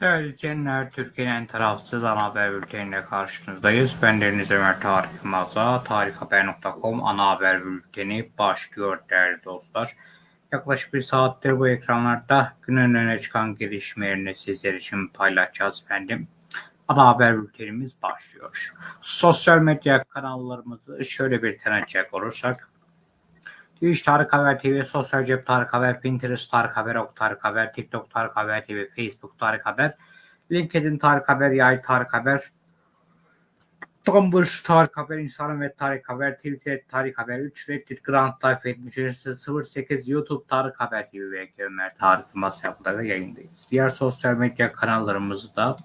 Değerli izleyenler, Türkiye'nin tarafsız ana haber bülteniyle karşınızdayız. Ben Deniz Ömer Tarık Yılmaz'a tarikhaber.com ana haber bülteni başlıyor değerli dostlar. Yaklaşık bir saattir bu ekranlarda günün öne çıkan gelişmelerini sizler için paylaşacağız efendim. Ana haber bültenimiz başlıyor. Sosyal medya kanallarımızı şöyle bir tanıtacak olursak. Twitch Tarık Haber TV, Sosyal Cep Tarık Haber, Pinterest Tarık Haber, Ok Tarık Haber, TikTok Tarık Haber TV, Facebook Tarık Haber, LinkedIn Tarık Haber, Yay Tarık Haber, Tumblr Tarık Haber, Instagram ve Tarık Haber, Twitter Tarık Haber 3, Reddit Grand Life 7308, YouTube Tarık Haber TV ve Ömer Tarık Yılmaz hesaplarıyla yayındayız. Diğer sosyal medya kanallarımızı da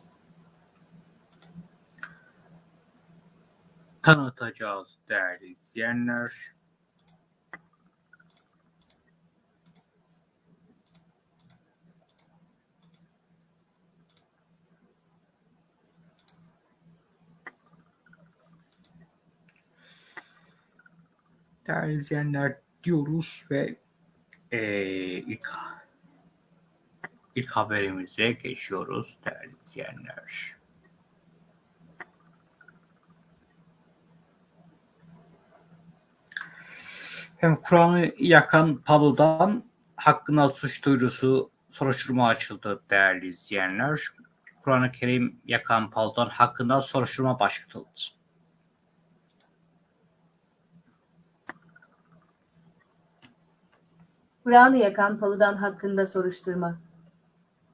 tanıtacağız değerli izleyenler. Değerli izleyenler diyoruz ve eee, ilk, ilk haberimize geçiyoruz değerli izleyenler. Hem Kur'an'ı yakan Palu'dan hakkında suç duyurusu soruşturma açıldı değerli izleyenler. Kur'an-ı Kerim yakan Palu'dan hakkında soruşturma başlatıldı. Kur'an'ı yakan Paludan hakkında soruşturma.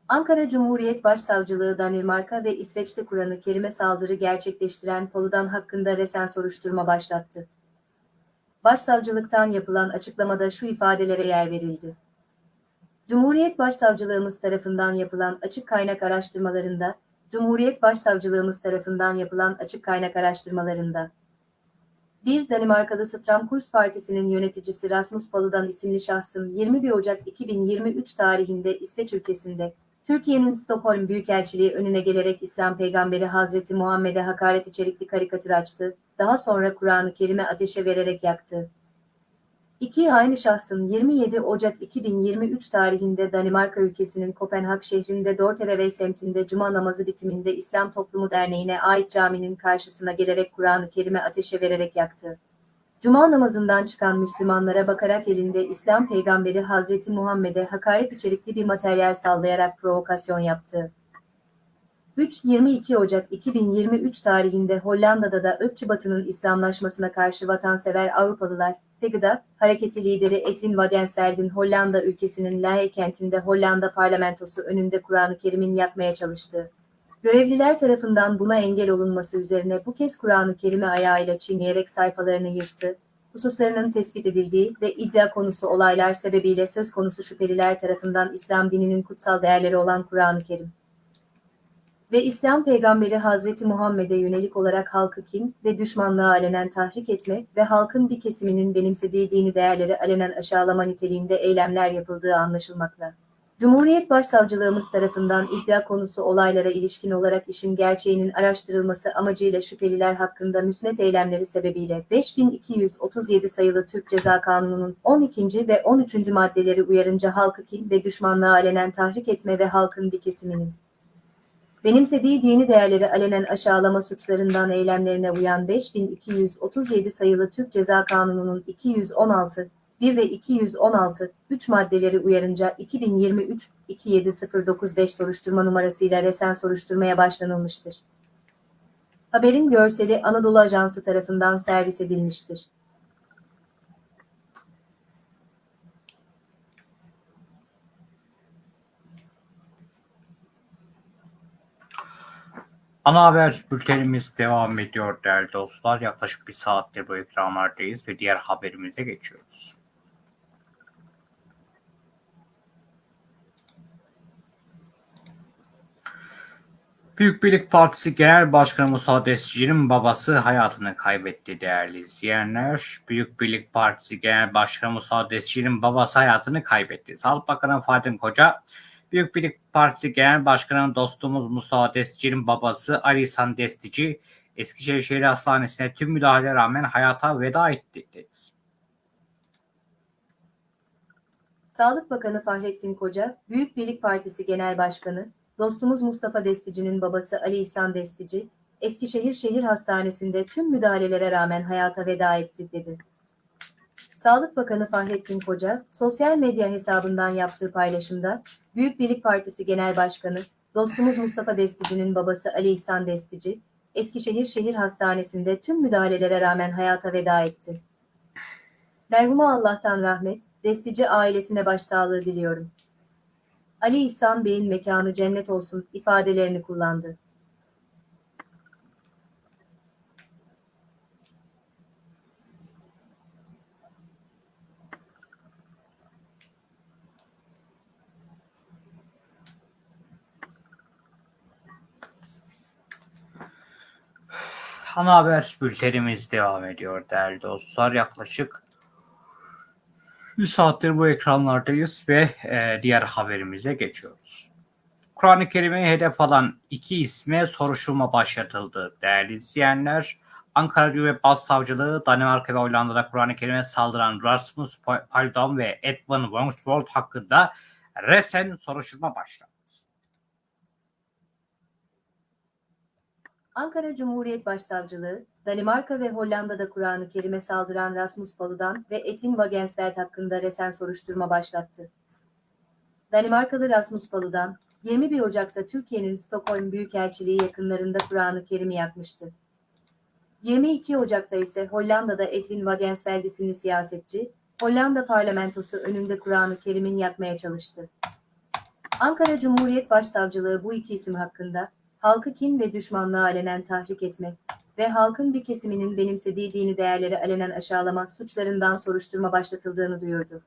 Ankara Cumhuriyet Başsavcılığı Danimarka ve İsveç'te Kur'an-ı Kerim'e saldırı gerçekleştiren Paludan hakkında resen soruşturma başlattı. Başsavcılıktan yapılan açıklamada şu ifadelere yer verildi. Cumhuriyet Başsavcılığımız tarafından yapılan açık kaynak araştırmalarında, Cumhuriyet Başsavcılığımız tarafından yapılan açık kaynak araştırmalarında, bir Danimarkalı Stramkurs Partisi'nin yöneticisi Rasmus Paludan isimli şahsın 21 Ocak 2023 tarihinde İsveç ülkesinde, Türkiye'nin Stockholm Büyükelçiliği önüne gelerek İslam peygamberi Hazreti Muhammed'e hakaret içerikli karikatür açtı, daha sonra Kur'an-ı Kerim'e ateşe vererek yaktı. İki aynı şahsın 27 Ocak 2023 tarihinde Danimarka ülkesinin Kopenhag şehrinde Dorteveve semtinde Cuma namazı bitiminde İslam Toplumu Derneği'ne ait caminin karşısına gelerek Kur'an-ı Kerim'e ateşe vererek yaktı. Cuma namazından çıkan Müslümanlara bakarak elinde İslam peygamberi Hazreti Muhammed'e hakaret içerikli bir materyal sallayarak provokasyon yaptı. 3-22 Ocak 2023 tarihinde Hollanda'da da ırkçı İslamlaşmasına karşı vatansever Avrupalılar, Pegida, hareketi lideri Edwin Wagensveld'in Hollanda ülkesinin Lahey kentinde Hollanda parlamentosu önünde Kur'an-ı Kerim'in yakmaya çalıştı. Görevliler tarafından buna engel olunması üzerine bu kez Kur'an-ı Kerim'i ayağıyla çiğneyerek sayfalarını yırttı. Hususlarının tespit edildiği ve iddia konusu olaylar sebebiyle söz konusu şüpheliler tarafından İslam dininin kutsal değerleri olan Kur'an-ı Kerim ve İslam peygamberi Hazreti Muhammed'e yönelik olarak halkı kin ve düşmanlığa alenen tahrik etme ve halkın bir kesiminin benimsediği dini değerleri alenen aşağılama niteliğinde eylemler yapıldığı anlaşılmakla. Cumhuriyet Başsavcılığımız tarafından iddia konusu olaylara ilişkin olarak işin gerçeğinin araştırılması amacıyla şüpheliler hakkında müsnet eylemleri sebebiyle 5237 sayılı Türk Ceza Kanunu'nun 12. ve 13. maddeleri uyarınca halkı kin ve düşmanlığa alenen tahrik etme ve halkın bir kesiminin benimsediği dini değerleri alenen aşağılama suçlarından eylemlerine uyan 5237 sayılı Türk Ceza Kanunu'nun 216, 1 ve 216, 3 maddeleri uyarınca 2023-27095 soruşturma numarasıyla resen soruşturmaya başlanılmıştır. Haberin görseli Anadolu Ajansı tarafından servis edilmiştir. Ana haber bültenimiz devam ediyor değerli dostlar. Yaklaşık bir saattir bu ekranlardayız ve diğer haberimize geçiyoruz. Büyük Birlik Partisi Genel Başkanı Musa Destici'nin babası hayatını kaybetti değerli izleyenler. Büyük Birlik Partisi Genel Başkanı Musa Destici'nin babası hayatını kaybetti. Sağlık Bakanı Fadim Koca, Büyük Birlik Partisi Genel Başkanı dostumuz Mustafa Destici'nin babası Ali İhsan Destici, Eskişehir Şehir Hastanesi'ne tüm müdahale rağmen hayata veda etti dedi. Sağlık Bakanı Fahrettin Koca, Büyük Birlik Partisi Genel Başkanı, dostumuz Mustafa Destici'nin babası Ali İhsan Destici, Eskişehir Şehir Hastanesi'nde tüm müdahalelere rağmen hayata veda etti, dedi. Sağlık Bakanı Fahrettin Koca, sosyal medya hesabından yaptığı paylaşımda, Büyük Birlik Partisi Genel Başkanı, dostumuz Mustafa Destici'nin babası Ali İhsan Destici, Eskişehir Şehir Hastanesi'nde tüm müdahalelere rağmen hayata veda etti. Merhuma Allah'tan rahmet, Destici ailesine başsağlığı diliyorum. Ali İhsan Bey'in mekanı cennet olsun ifadelerini kullandı. Ana haber bültenimiz devam ediyor değerli dostlar. Yaklaşık 100 saattir bu ekranlardayız ve e, diğer haberimize geçiyoruz. Kur'an-ı Kerim'i hedef alan iki isme soruşturma başlatıldı değerli izleyenler. Ankara Cumhuriyet Başsavcılığı Danimarka ve Hollanda'da Kur'an-ı Kerim'e saldıran Rasmus Paludan ve Edmund Wongsvold hakkında resen soruşturma başlattı. Ankara Cumhuriyet Başsavcılığı, Danimarka ve Hollanda'da Kur'an-ı Kerim'e saldıran Rasmus Paludan ve Edwin Wagensveld hakkında resen soruşturma başlattı. Danimarkalı Rasmus Paludan, 21 Ocak'ta Türkiye'nin Stockholm Büyükelçiliği yakınlarında Kur'an-ı Kerim'i yakmıştı. 22 Ocak'ta ise Hollanda'da Edwin Wagensveld isimli siyasetçi, Hollanda parlamentosu önünde Kur'an-ı Kerim'in yakmaya çalıştı. Ankara Cumhuriyet Başsavcılığı bu iki isim hakkında, halkı kin ve düşmanlığa alenen tahrik etme ve halkın bir kesiminin benimsediği dini değerleri alenen aşağılama suçlarından soruşturma başlatıldığını duyurdu.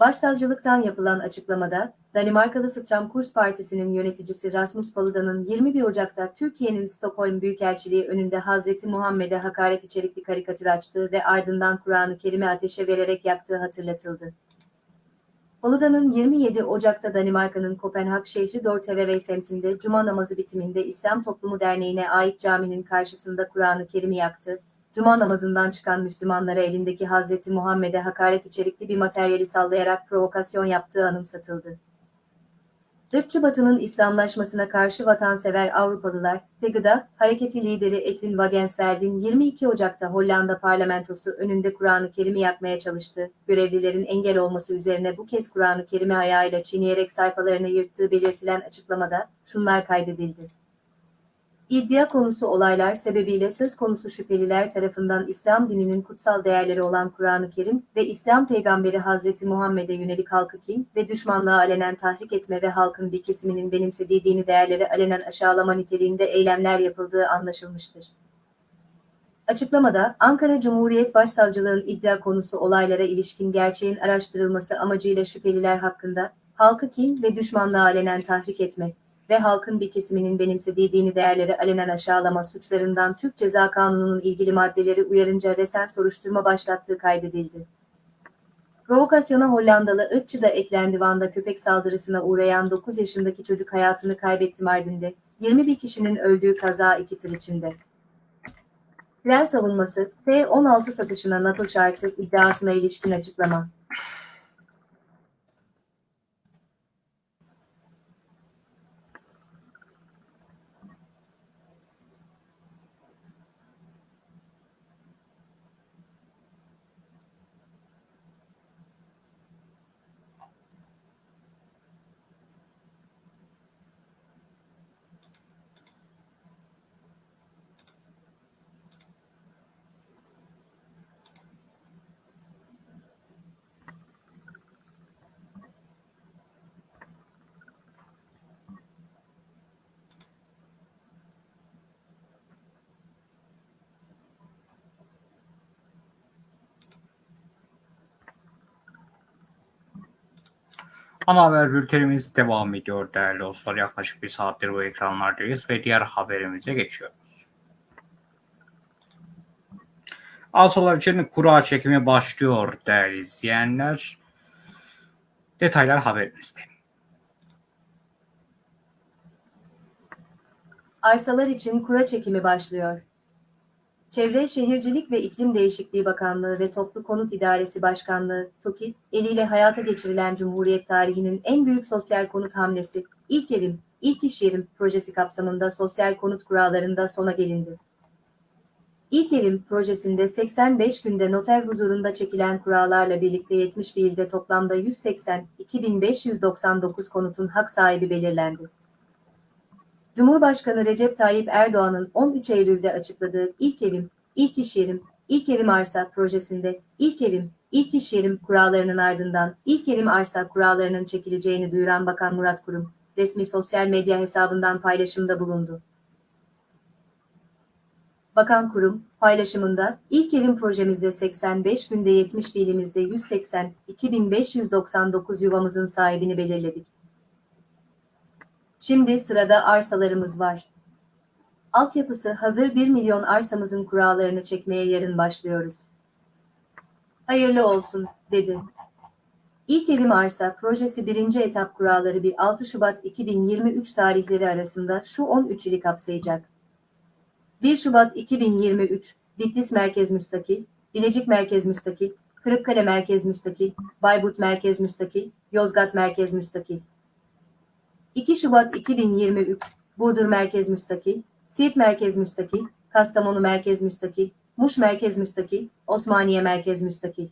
Başsavcılıktan yapılan açıklamada, Danimarkalı Stramkurs Partisi'nin yöneticisi Rasmus Paludan'ın 21 Ocak'ta Türkiye'nin Stockholm Büyükelçiliği önünde Hazreti Muhammed'e hakaret içerikli karikatür açtığı ve ardından Kur'an-ı Kerim'i ateşe vererek yaktığı hatırlatıldı. Paludan'ın 27 Ocak'ta Danimarka'nın Kopenhag şehri Dortevevey semtinde Cuma namazı bitiminde İslam Toplumu Derneği'ne ait caminin karşısında Kur'an-ı Kerim'i yaktı. Cuma namazından çıkan Müslümanlara elindeki Hazreti Muhammed'e hakaret içerikli bir materyali sallayarak provokasyon yaptığı anımsatıldı. Irkçı Batı'nın İslamlaşmasına karşı vatansever Avrupalılar ve Hareketi lideri Edwin Wagensveld'in 22 Ocak'ta Hollanda parlamentosu önünde Kur'an-ı Kerim'i yakmaya çalıştı. Görevlilerin engel olması üzerine bu kez Kur'an-ı Kerim'i ayağıyla çiğneyerek sayfalarını yırttığı belirtilen açıklamada şunlar kaydedildi. İddia konusu olaylar sebebiyle söz konusu şüpheliler tarafından İslam dininin kutsal değerleri olan Kur'an-ı Kerim ve İslam peygamberi Hazreti Muhammed'e yönelik halkı kin ve düşmanlığa alenen tahrik etme ve halkın bir kesiminin benimsediği dini değerleri alenen aşağılama niteliğinde eylemler yapıldığı anlaşılmıştır. Açıklamada, Ankara Cumhuriyet Başsavcılığın iddia konusu olaylara ilişkin gerçeğin araştırılması amacıyla şüpheliler hakkında, halkı kin ve düşmanlığa alenen tahrik etme, ve halkın bir kesiminin benimsediği dini değerleri alenen aşağılama suçlarından Türk Ceza Kanunu'nun ilgili maddeleri uyarınca resen soruşturma başlattığı kaydedildi. Provokasyona Hollandalı ırkçı da eklendi Van'da köpek saldırısına uğrayan 9 yaşındaki çocuk hayatını kaybetti Mardin'de. 21 kişinin öldüğü kaza iki tır içinde. Tren savunması, F-16 satışına NATO şartı iddiasına ilişkin açıklama. Ana haber bültenimiz devam ediyor değerli dostlar. Yaklaşık bir saattir bu ekranlardayız ve diğer haberimize geçiyoruz. Alsalar için kura çekimi başlıyor değerli izleyenler. Detaylar haberimizde. Arsalar için kura çekimi başlıyor. Çevre Şehircilik ve İklim Değişikliği Bakanlığı ve Toplu Konut İdaresi Başkanlığı, TOKİ, eliyle hayata geçirilen Cumhuriyet tarihinin en büyük sosyal konut hamlesi, İlk Evim, İlk İş Yerim projesi kapsamında sosyal konut kurallarında sona gelindi. İlk Evim projesinde 85 günde noter huzurunda çekilen kurallarla birlikte 71 ilde toplamda 180.599 konutun hak sahibi belirlendi. Cumhurbaşkanı Recep Tayyip Erdoğan'ın 13 Eylül'de açıkladığı İlk Evim, İlk İş Yerim, İlk Evim Arsa projesinde İlk Evim, İlk İş Yerim kurallarının ardından İlk Evim Arsa kurallarının çekileceğini duyuran Bakan Murat Kurum, resmi sosyal medya hesabından paylaşımda bulundu. Bakan Kurum, paylaşımında, ilk evim projemizde 85 günde 70 ilimizde 180, 2599 yuvamızın sahibini belirledik. Şimdi sırada arsalarımız var. Altyapısı hazır 1 milyon arsamızın kurallarını çekmeye yarın başlıyoruz. Hayırlı olsun, dedi. İlk Evim Arsa projesi birinci etap kuralları 1-6 Şubat 2023 tarihleri arasında şu 13 ili kapsayacak. 1 Şubat 2023, Bitlis Merkez Müstakil, Bilecik Merkez Müstakil, Kırıkkale Merkez Müstakil, Bayburt Merkez Müstakil, Yozgat Merkez Müstakil. 2 Şubat 2023, Burdur Merkez Müstakil, Siirt Merkez Müstakil, Kastamonu Merkez Müstakil, Muş Merkez Müstakil, Osmaniye Merkez Müstakil.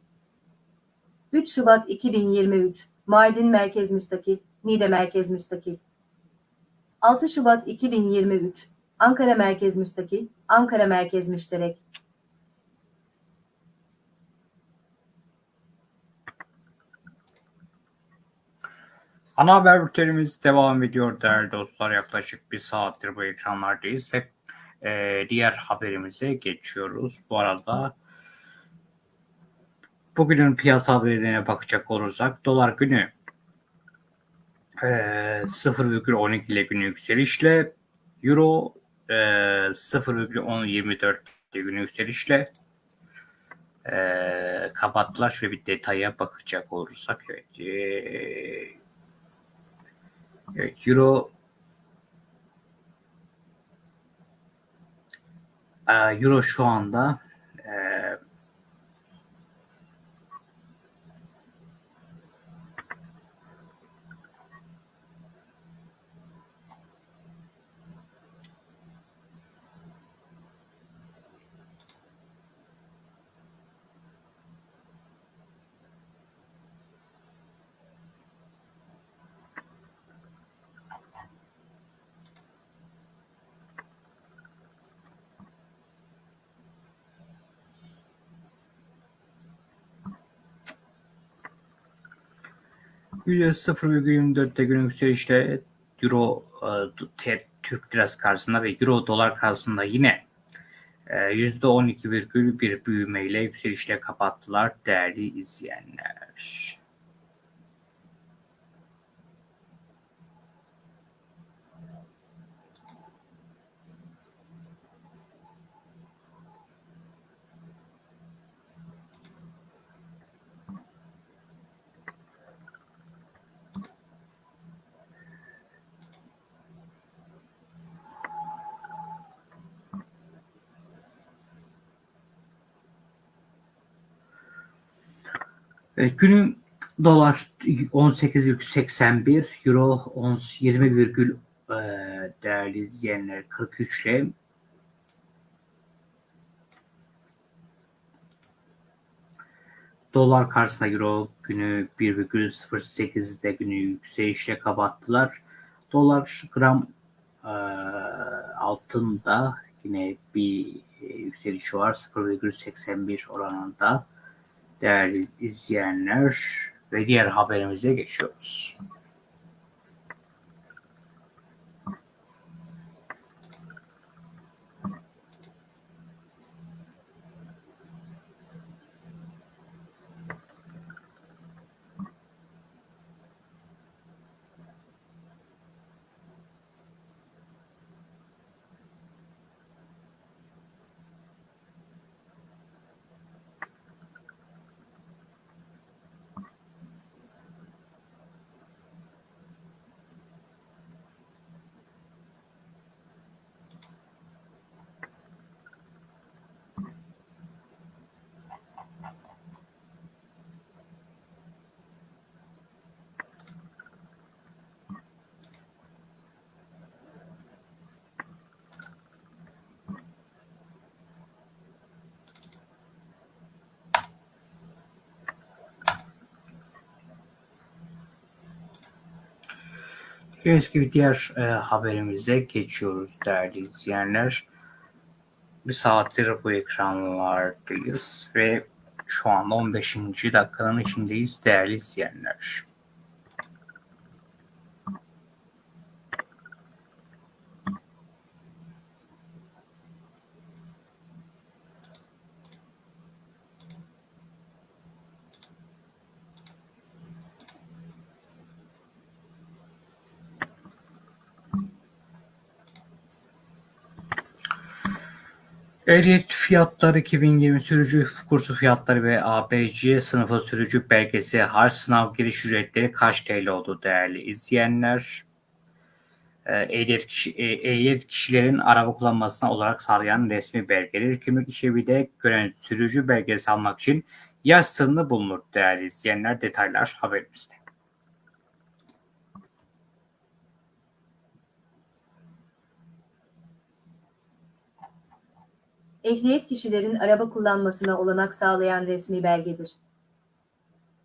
3 Şubat 2023, Mardin Merkez Müstakil, Niğde Merkez Müstakil. 6 Şubat 2023, Ankara Merkez Müstakil, Ankara Merkez Müşterek. Ana haber bültenimiz devam ediyor değerli dostlar. Yaklaşık bir saattir bu ekranlardayız ve e, diğer haberimize geçiyoruz. Bu arada bugünün piyasa haberlerine bakacak olursak dolar günü e, 0,12 ile günü yükselişle euro e, 0,1024 günü yükselişle e, kapattılar. Şöyle bir detaya bakacak olursak evet, e, euro e, euro şu anda e, %0,24'te günlük yükselişle Euro e, Türk lirası karşısında ve Euro dolar karşısında yine e, %12,1 büyümeyle yükselişle kapattılar değerli izleyenler. Evet, günün dolar 18,81, euro 20, e, değerli izleyenler 43 ile dolar karşısında euro günü 1,08'de günü yükselişle kapattılar. Dolar gram e, altında yine bir yükseliş var 0,81 oranında değerli izleyenler ve diğer haberimize geçiyoruz. Gördüğünüz gibi diğer e, haberimize geçiyoruz değerli izleyenler. Bir saattir bu ekranlardayız ve şu anda 15. dakikanın içindeyiz değerli izleyenler. Ehliyet fiyatları 2020 sürücü kursu fiyatları ve ABC sınıfı sürücü belgesi harç sınav giriş ücretleri kaç TL oldu değerli izleyenler? Ee, Ehliyet, kişi, e, ehliyet kişilerin araba kullanmasına olarak sağlayan resmi belgedir. Kimlik işlevi de gören sürücü belgesi almak için yaş sınırı bulunur değerli izleyenler. Detaylar haberimizde. Ehliyet kişilerin araba kullanmasına olanak sağlayan resmi belgedir.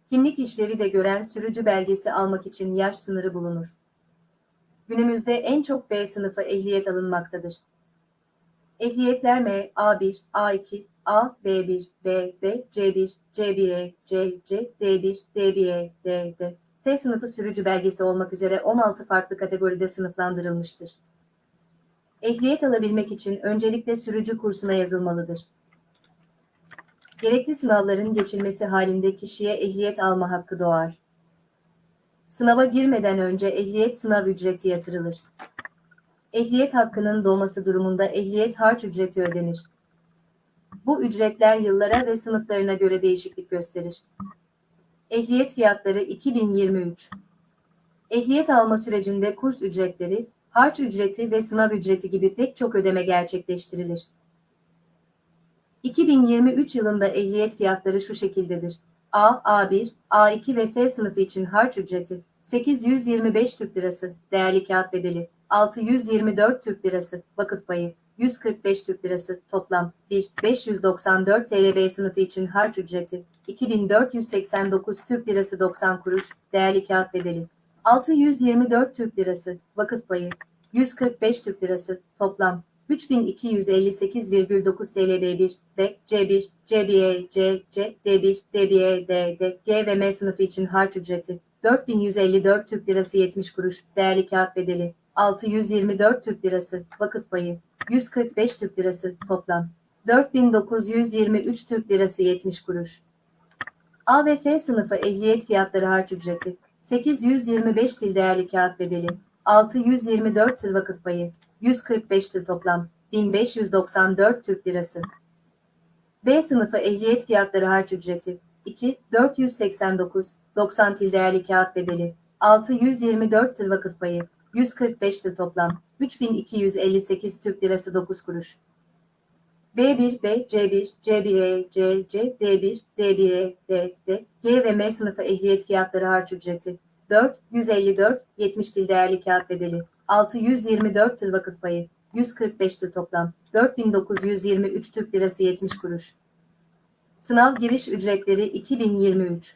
Kimlik işlevi de gören sürücü belgesi almak için yaş sınırı bulunur. Günümüzde en çok B sınıfı ehliyet alınmaktadır. Ehliyetler M, A1, A2, A, B1, B, B, C1, C1E, C, C, D1, D1E, D, D, F sınıfı sürücü belgesi olmak üzere 16 farklı kategoride sınıflandırılmıştır. Ehliyet alabilmek için öncelikle sürücü kursuna yazılmalıdır. Gerekli sınavların geçilmesi halinde kişiye ehliyet alma hakkı doğar. Sınava girmeden önce ehliyet sınav ücreti yatırılır. Ehliyet hakkının doğması durumunda ehliyet harç ücreti ödenir. Bu ücretler yıllara ve sınıflarına göre değişiklik gösterir. Ehliyet fiyatları 2023 Ehliyet alma sürecinde kurs ücretleri, harç ücreti ve sınav ücreti gibi pek çok ödeme gerçekleştirilir. 2023 yılında ehliyet fiyatları şu şekildedir. A, A1, A2 ve F sınıfı için harç ücreti 825 Türk Lirası, değerli kağıt bedeli 624 Türk Lirası, vakıf payı 145 Türk Lirası, toplam 1, 594 TL B sınıfı için harç ücreti 2489 Türk Lirası 90 kuruş, değerli kağıt bedeli 624 Türk Lirası, vakıf payı, 145 Türk Lirası, toplam 3258,9 TL B1 ve C1, CBE, C, C, D1, DBE, D, D, G ve M sınıfı için harç ücreti 4154 Türk Lirası 70 kuruş, değerli kağıt bedeli 624 Türk Lirası, vakıf payı 145 Türk Lirası, toplam 4923 Türk Lirası 70 kuruş. A ve F sınıfı ehliyet fiyatları harç ücreti 825 til değerli kağıt bedeli, 624 tır vakıf payı, 145 tır toplam, 1594 Türk Lirası. B sınıfı ehliyet fiyatları harç ücreti, 2, 489, 90 til değerli kağıt bedeli, 624 tır vakıf payı, 145 tır toplam, 3258 Türk Lirası 9 kuruş. B1, B, C1, C1E, C, C, D1, D1E, D, D, G ve M sınıfı ehliyet fiyatları harç ücreti. 4, 154, 70 til değerli kağıt bedeli. 624 tır vakıf payı. 145 tır toplam. 4923 Türk Lirası 70 kuruş. Sınav giriş ücretleri 2023.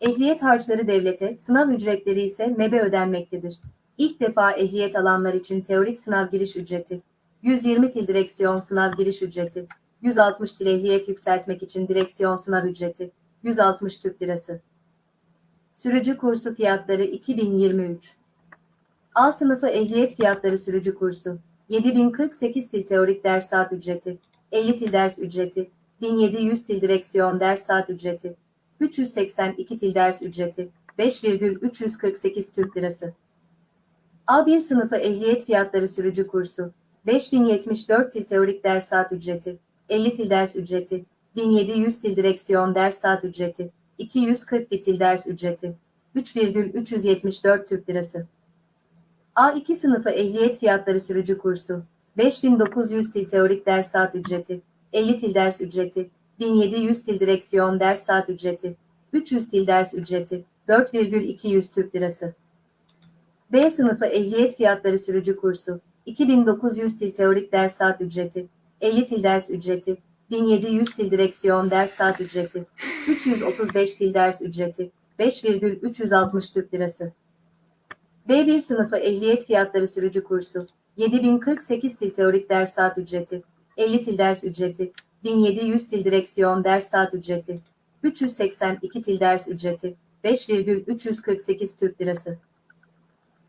Ehliyet harçları devlete, sınav ücretleri ise MEB'e ödenmektedir. İlk defa ehliyet alanlar için teorik sınav giriş ücreti 120 til direksiyon sınav giriş ücreti, 160 til ehliyet yükseltmek için direksiyon sınav ücreti, 160 Türk Lirası. Sürücü kursu fiyatları 2023. A sınıfı ehliyet fiyatları sürücü kursu, 7048 til teorik ders saat ücreti, 50 til ders ücreti, 1700 til direksiyon ders saat ücreti, 382 til ders ücreti, 5,348 Türk Lirası. A1 sınıfı ehliyet fiyatları sürücü kursu, 5074 til teorik ders saat ücreti, 50 til ders ücreti, 1700 til direksiyon ders saat ücreti, 241 til ders ücreti, 3,374 Türk Lirası. A2 sınıfı ehliyet fiyatları sürücü kursu, 5900 til teorik ders saat ücreti, 50 til ders ücreti, 1700 til direksiyon ders saat ücreti, 300 til ders ücreti, 4,200 Türk Lirası. B sınıfı ehliyet fiyatları sürücü kursu, 2900 til teorik ders saat ücreti, 50 til ders ücreti, 1700 til direksiyon ders saat ücreti, 335 til ders ücreti, 5,360 Türk Lirası. B1 sınıfı ehliyet fiyatları sürücü kursu 7048 til teorik ders saat ücreti 50 til ders ücreti 1700 til direksiyon ders saat ücreti 382 til ders ücreti 5,348 Türk Lirası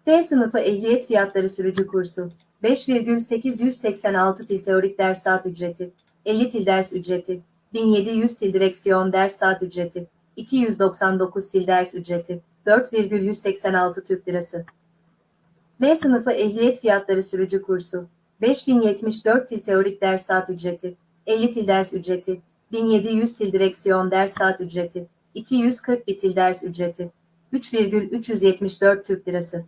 T sınıfı ehliyet fiyatları sürücü kursu. 5,886 til teorik ders saat ücreti. 50 til ders ücreti. 1700 til direksiyon ders saat ücreti. 299 til ders ücreti. 4,186 Türk Lirası. M sınıfı ehliyet fiyatları sürücü kursu. 5074 til teorik ders saat ücreti. 50 til ders ücreti. 1700 til direksiyon ders saat ücreti. 241 til ders ücreti. 3,374 Türk Lirası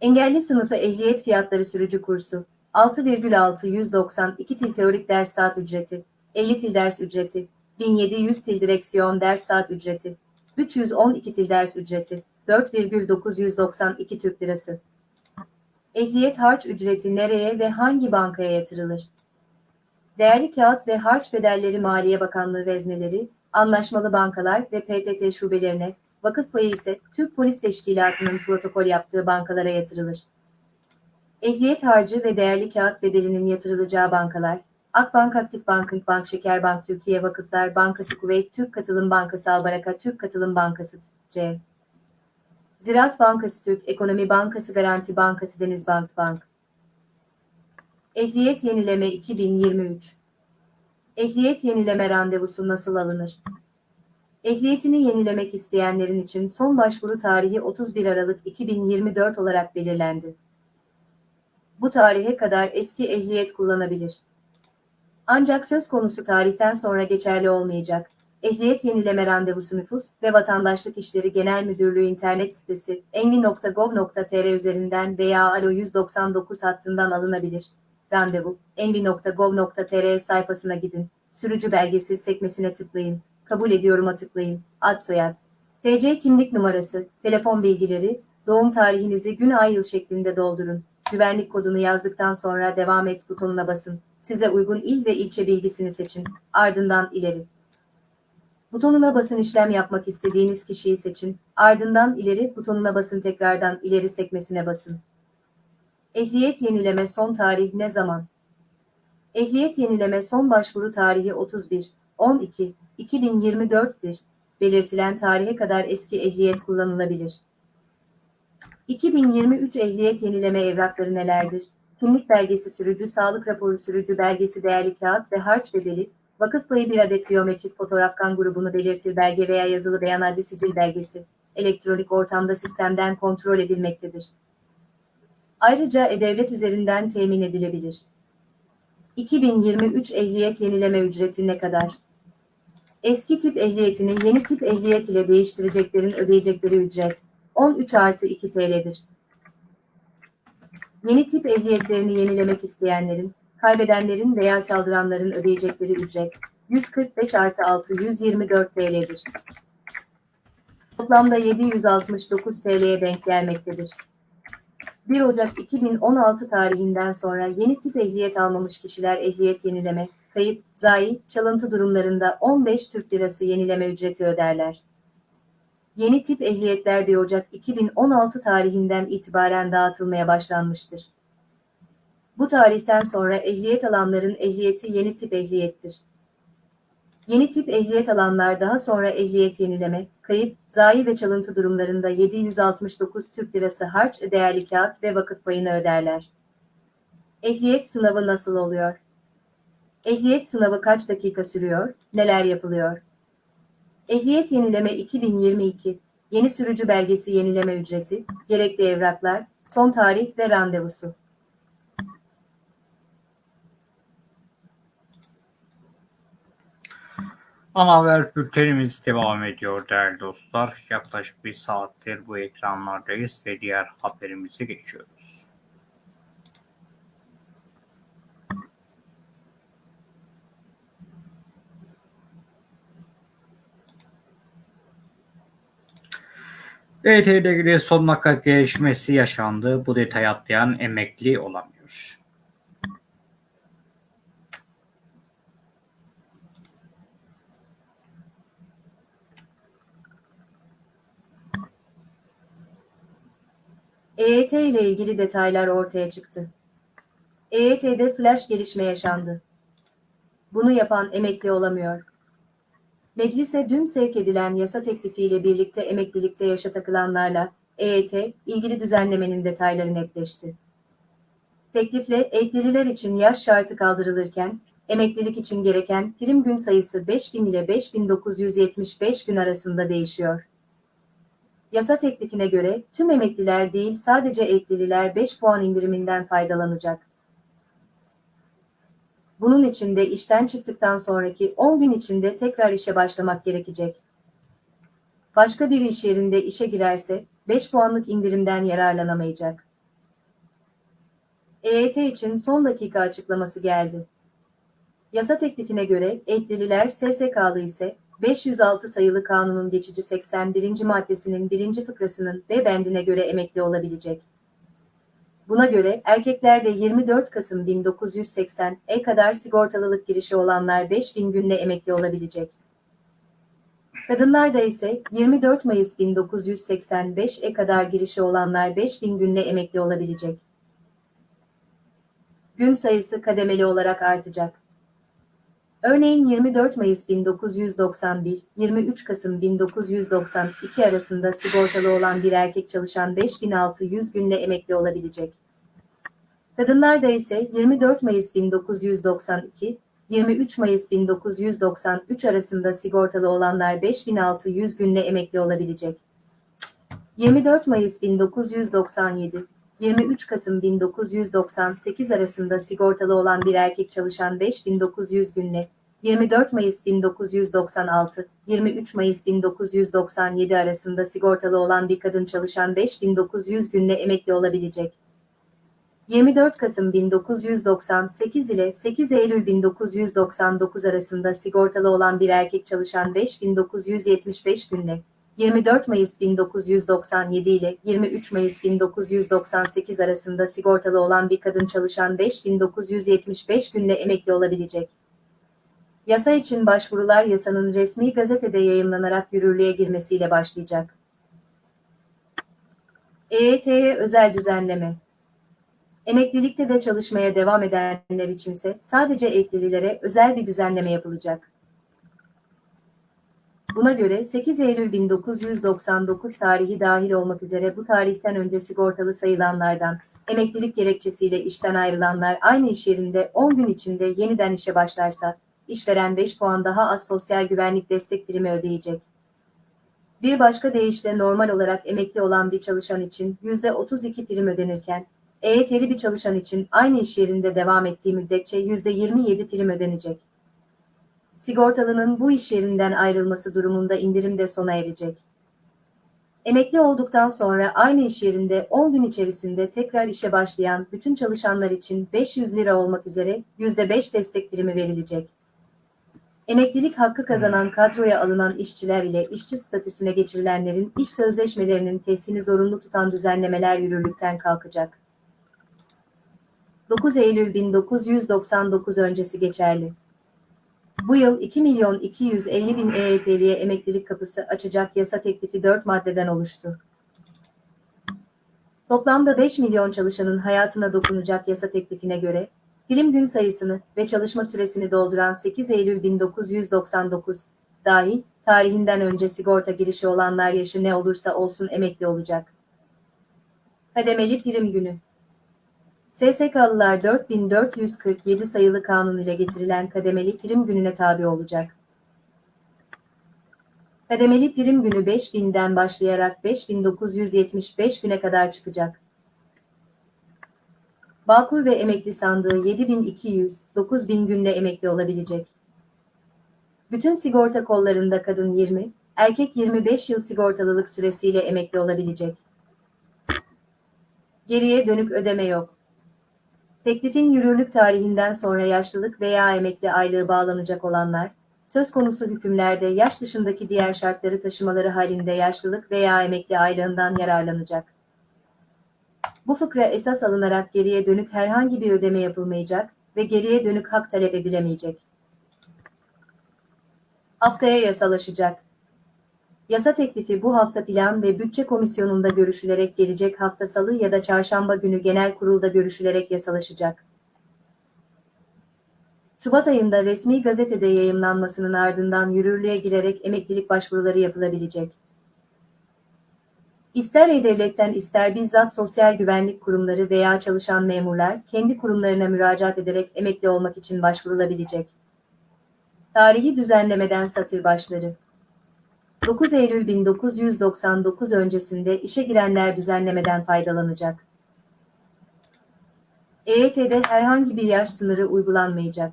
Engelli sınıfı ehliyet fiyatları sürücü kursu 6,692 til teorik ders saat ücreti 50 til ders ücreti 1700 til direksiyon ders saat ücreti 312 til ders ücreti 4,992 Türk Lirası Ehliyet harç ücreti nereye ve hangi bankaya yatırılır? Değerli kağıt ve harç bedelleri Maliye Bakanlığı vezneleri, anlaşmalı bankalar ve PTT şubelerine, vakıf payı ise Türk Polis Teşkilatı'nın protokol yaptığı bankalara yatırılır. Ehliyet harcı ve değerli kağıt bedelinin yatırılacağı bankalar, Akbank Aktif Bank'ın Bank Şekerbank Türkiye Vakıflar Bankası Kuveyt Türk Katılım Bankası Albaraka Türk Katılım Bankası C. Ziraat Bankası Türk Ekonomi Bankası Garanti Bankası Denizbank Bank Ehliyet Yenileme 2023 Ehliyet yenileme randevusu nasıl alınır? Ehliyetini yenilemek isteyenlerin için son başvuru tarihi 31 Aralık 2024 olarak belirlendi. Bu tarihe kadar eski ehliyet kullanabilir. Ancak söz konusu tarihten sonra geçerli olmayacak. Ehliyet yenileme randevusu nüfus ve vatandaşlık işleri genel müdürlüğü internet sitesi envi.gov.tr üzerinden veya alo 199 hattından alınabilir. Randevu envi.gov.tr sayfasına gidin. Sürücü belgesi sekmesine tıklayın. Kabul ediyorum'a tıklayın. Ad soyad. TC kimlik numarası, telefon bilgileri, doğum tarihinizi gün ay yıl şeklinde doldurun. Güvenlik kodunu yazdıktan sonra devam et butonuna basın. Size uygun il ve ilçe bilgisini seçin. Ardından ileri. Butonuna basın işlem yapmak istediğiniz kişiyi seçin. Ardından ileri butonuna basın tekrardan ileri sekmesine basın. Ehliyet yenileme son tarih ne zaman? Ehliyet yenileme son başvuru tarihi 31 12 2024'dir. Belirtilen tarihe kadar eski ehliyet kullanılabilir. 2023 ehliyet yenileme evrakları nelerdir? Kimlik belgesi sürücü sağlık raporu sürücü belgesi değerli kağıt ve harç bedeli, vakıf payı bir adet biyometrik fotoğraf kan grubunu belirtir belge veya yazılı beyan adli sicil belgesi, elektronik ortamda sistemden kontrol edilmektedir. Ayrıca e-devlet üzerinden temin edilebilir. 2023 ehliyet yenileme ücreti ne kadar? Eski tip ehliyetini yeni tip ehliyet ile değiştireceklerin ödeyecekleri ücret 13 artı 2 TL'dir. Yeni tip ehliyetlerini yenilemek isteyenlerin, kaybedenlerin veya çaldıranların ödeyecekleri ücret 145 artı 6 124 TL'dir. Toplamda 769 TL'ye denk gelmektedir. 1 Ocak 2016 tarihinden sonra yeni tip ehliyet almamış kişiler ehliyet yenileme, kayıp, zayi, çalıntı durumlarında 15 Türk Lirası yenileme ücreti öderler. Yeni tip ehliyetler 1 Ocak 2016 tarihinden itibaren dağıtılmaya başlanmıştır. Bu tarihten sonra ehliyet alanların ehliyeti yeni tip ehliyettir. Yeni tip ehliyet alanlar daha sonra ehliyet yenileme, kayıp, zayi ve çalıntı durumlarında 769 Türk Lirası harç, değerli kağıt ve vakıf payını öderler. Ehliyet sınavı nasıl oluyor? Ehliyet sınavı kaç dakika sürüyor, neler yapılıyor? Ehliyet yenileme 2022, yeni sürücü belgesi yenileme ücreti, gerekli evraklar, son tarih ve randevusu. Ana haber bültenimiz devam ediyor değerli dostlar. Yaklaşık bir saattir bu ekranlardayız ve diğer haberimize geçiyoruz. İlgili son dakika gelişmesi yaşandı. Bu detayı atlayan emekli olamıyor. EYT ile ilgili detaylar ortaya çıktı. EYT'de flash gelişme yaşandı. Bunu yapan emekli olamıyor. Meclise dün sevk edilen yasa teklifiyle birlikte emeklilikte yaşa takılanlarla EYT ilgili düzenlemenin detayları netleşti. Teklifle eklililer için yaş şartı kaldırılırken, emeklilik için gereken prim gün sayısı 5000 ile 5975 gün arasında değişiyor. Yasa teklifine göre tüm emekliler değil sadece eklililer 5 puan indiriminden faydalanacak. Bunun için de işten çıktıktan sonraki 10 gün içinde tekrar işe başlamak gerekecek. Başka bir iş yerinde işe girerse 5 puanlık indirimden yararlanamayacak. EYT için son dakika açıklaması geldi. Yasa teklifine göre eklililer SSK'lı ise 506 sayılı kanunun geçici 81. maddesinin 1. fıkrasının B bendine göre emekli olabilecek. Buna göre erkeklerde 24 Kasım 1980'e kadar sigortalılık girişi olanlar 5000 günle emekli olabilecek. Kadınlarda ise 24 Mayıs 1985'e kadar girişi olanlar 5000 günle emekli olabilecek. Gün sayısı kademeli olarak artacak. Örneğin 24 Mayıs 1991, 23 Kasım 1992 arasında sigortalı olan bir erkek çalışan 5600 günle emekli olabilecek. Kadınlarda ise 24 Mayıs 1992, 23 Mayıs 1993 arasında sigortalı olanlar 5600 günle emekli olabilecek. 24 Mayıs 1997, 23 Kasım 1998 arasında sigortalı olan bir erkek çalışan 5900 günle, 24 Mayıs 1996, 23 Mayıs 1997 arasında sigortalı olan bir kadın çalışan 5900 günle emekli olabilecek. 24 Kasım 1998 ile 8 Eylül 1999 arasında sigortalı olan bir erkek çalışan 5975 günle, 24 Mayıs 1997 ile 23 Mayıs 1998 arasında sigortalı olan bir kadın çalışan 5975 günle emekli olabilecek. Yasa için başvurular yasanın resmi gazetede yayımlanarak yürürlüğe girmesiyle başlayacak. EYT'ye özel düzenleme Emeklilikte de çalışmaya devam edenler içinse sadece eklililere özel bir düzenleme yapılacak. Buna göre 8 Eylül 1999 tarihi dahil olmak üzere bu tarihten önce sigortalı sayılanlardan, emeklilik gerekçesiyle işten ayrılanlar aynı iş yerinde 10 gün içinde yeniden işe başlarsa, işveren 5 puan daha az sosyal güvenlik destek primi ödeyecek. Bir başka deyişle normal olarak emekli olan bir çalışan için %32 prim ödenirken, EYT'li bir çalışan için aynı iş yerinde devam ettiği müddetçe %27 prim ödenecek. Sigortalının bu iş yerinden ayrılması durumunda indirim de sona erecek. Emekli olduktan sonra aynı iş yerinde 10 gün içerisinde tekrar işe başlayan bütün çalışanlar için 500 lira olmak üzere %5 destek primi verilecek. Emeklilik hakkı kazanan kadroya alınan işçiler ile işçi statüsüne geçirilenlerin iş sözleşmelerinin fesini zorunlu tutan düzenlemeler yürürlükten kalkacak. 9 Eylül 1999 öncesi geçerli. Bu yıl 2 milyon 250 bin EYT'liye emeklilik kapısı açacak yasa teklifi 4 maddeden oluştu. Toplamda 5 milyon çalışanın hayatına dokunacak yasa teklifine göre, prim gün sayısını ve çalışma süresini dolduran 8 Eylül 1999 dahil tarihinden önce sigorta girişi olanlar yaşı ne olursa olsun emekli olacak. Kademeli prim günü SSK'lılar 4447 sayılı kanun ile getirilen kademeli prim gününe tabi olacak. Kademeli prim günü 5000'den başlayarak 5975 güne kadar çıkacak. Bağkur ve emekli sandığı 7200, 9000 günle emekli olabilecek. Bütün sigorta kollarında kadın 20, erkek 25 yıl sigortalılık süresiyle emekli olabilecek. Geriye dönük ödeme yok. Teklifin yürürlük tarihinden sonra yaşlılık veya emekli aylığı bağlanacak olanlar, söz konusu hükümlerde yaş dışındaki diğer şartları taşımaları halinde yaşlılık veya emekli aylığından yararlanacak. Bu fıkra esas alınarak geriye dönük herhangi bir ödeme yapılmayacak ve geriye dönük hak talep edilemeyecek. Haftaya yasalaşacak. Yasa teklifi bu hafta Plan ve Bütçe Komisyonu'nda görüşülerek gelecek hafta Salı ya da Çarşamba günü Genel Kurulda görüşülerek yasalaşacak. Şubat ayında resmi gazetede yayımlanmasının ardından yürürlüğe girerek emeklilik başvuruları yapılabilecek. İster E-Devlet'ten ister bizzat sosyal güvenlik kurumları veya çalışan memurlar kendi kurumlarına müracaat ederek emekli olmak için başvurulabilecek. Tarihi düzenlemeden satır başları 9 Eylül 1999 öncesinde işe girenler düzenlemeden faydalanacak. EYT'de herhangi bir yaş sınırı uygulanmayacak.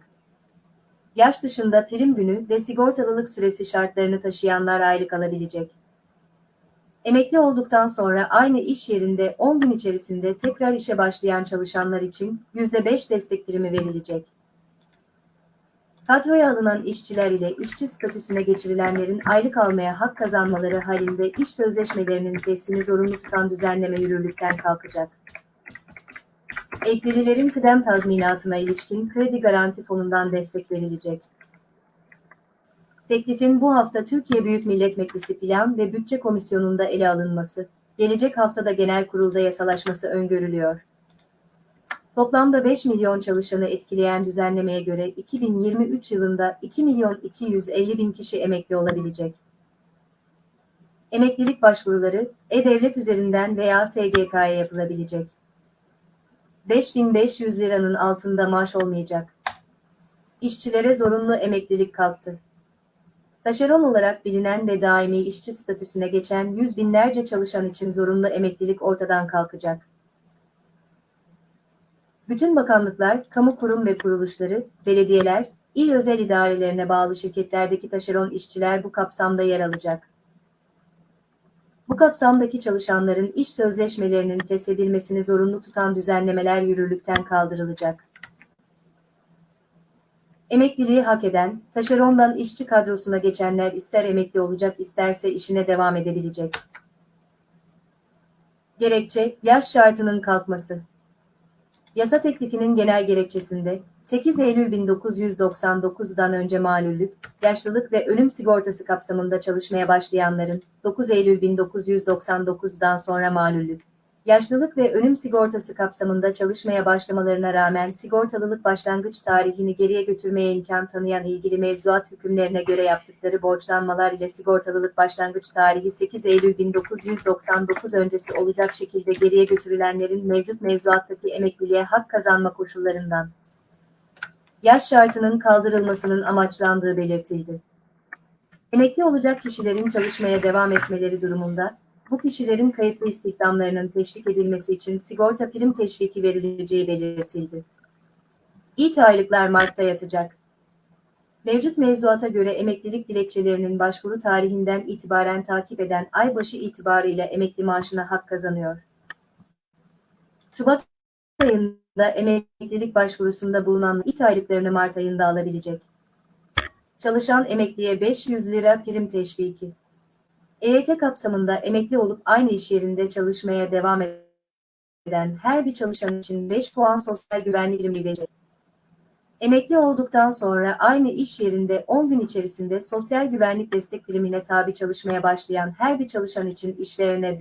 Yaş dışında prim günü ve sigortalılık süresi şartlarını taşıyanlar aylık alabilecek. Emekli olduktan sonra aynı iş yerinde 10 gün içerisinde tekrar işe başlayan çalışanlar için %5 destek primi verilecek. Kadroya alınan işçiler ile işçi statüsüne geçirilenlerin aylık almaya hak kazanmaları halinde iş sözleşmelerinin teslimi zorunlu tutan düzenleme yürürlükten kalkacak. Eklililerin kıdem tazminatına ilişkin kredi garanti fonundan destek verilecek. Teklifin bu hafta Türkiye Büyük Millet Meclisi Plan ve Bütçe Komisyonu'nda ele alınması, gelecek haftada genel kurulda yasalaşması öngörülüyor. Toplamda 5 milyon çalışanı etkileyen düzenlemeye göre 2023 yılında 2 milyon 250 bin kişi emekli olabilecek. Emeklilik başvuruları E-Devlet üzerinden veya SGK'ya yapılabilecek. 5500 liranın altında maaş olmayacak. İşçilere zorunlu emeklilik kalktı. Taşeron olarak bilinen ve daimi işçi statüsüne geçen yüz binlerce çalışan için zorunlu emeklilik ortadan kalkacak. Bütün bakanlıklar, kamu kurum ve kuruluşları, belediyeler, il özel idarelerine bağlı şirketlerdeki taşeron işçiler bu kapsamda yer alacak. Bu kapsamdaki çalışanların iş sözleşmelerinin feshedilmesini zorunlu tutan düzenlemeler yürürlükten kaldırılacak. Emekliliği hak eden, taşerondan işçi kadrosuna geçenler ister emekli olacak isterse işine devam edebilecek. Gerekçe, yaş şartının kalkması. Yasa teklifinin genel gerekçesinde 8 Eylül 1999'dan önce malüllük, yaşlılık ve ölüm sigortası kapsamında çalışmaya başlayanların 9 Eylül 1999'dan sonra malüllük, yaşlılık ve ölüm sigortası kapsamında çalışmaya başlamalarına rağmen sigortalılık başlangıç tarihini geriye götürmeye imkan tanıyan ilgili mevzuat hükümlerine göre yaptıkları borçlanmalar ile sigortalılık başlangıç tarihi 8 Eylül 1999 öncesi olacak şekilde geriye götürülenlerin mevcut mevzuattaki emekliliğe hak kazanma koşullarından yaş şartının kaldırılmasının amaçlandığı belirtildi. Emekli olacak kişilerin çalışmaya devam etmeleri durumunda bu kişilerin kayıtlı istihdamlarının teşvik edilmesi için sigorta prim teşviki verileceği belirtildi. İlk aylıklar Mart'ta yatacak. Mevcut mevzuata göre emeklilik dilekçelerinin başvuru tarihinden itibaren takip eden ay başı itibarıyla emekli maaşına hak kazanıyor. Şubat ayında emeklilik başvurusunda bulunan ilk aylıklarını Mart ayında alabilecek. Çalışan emekliye 500 lira prim teşviki. EYT kapsamında emekli olup aynı iş yerinde çalışmaya devam eden her bir çalışan için 5 puan sosyal güvenlik primi verecek. Emekli olduktan sonra aynı iş yerinde 10 gün içerisinde sosyal güvenlik destek primine tabi çalışmaya başlayan her bir çalışan için işverene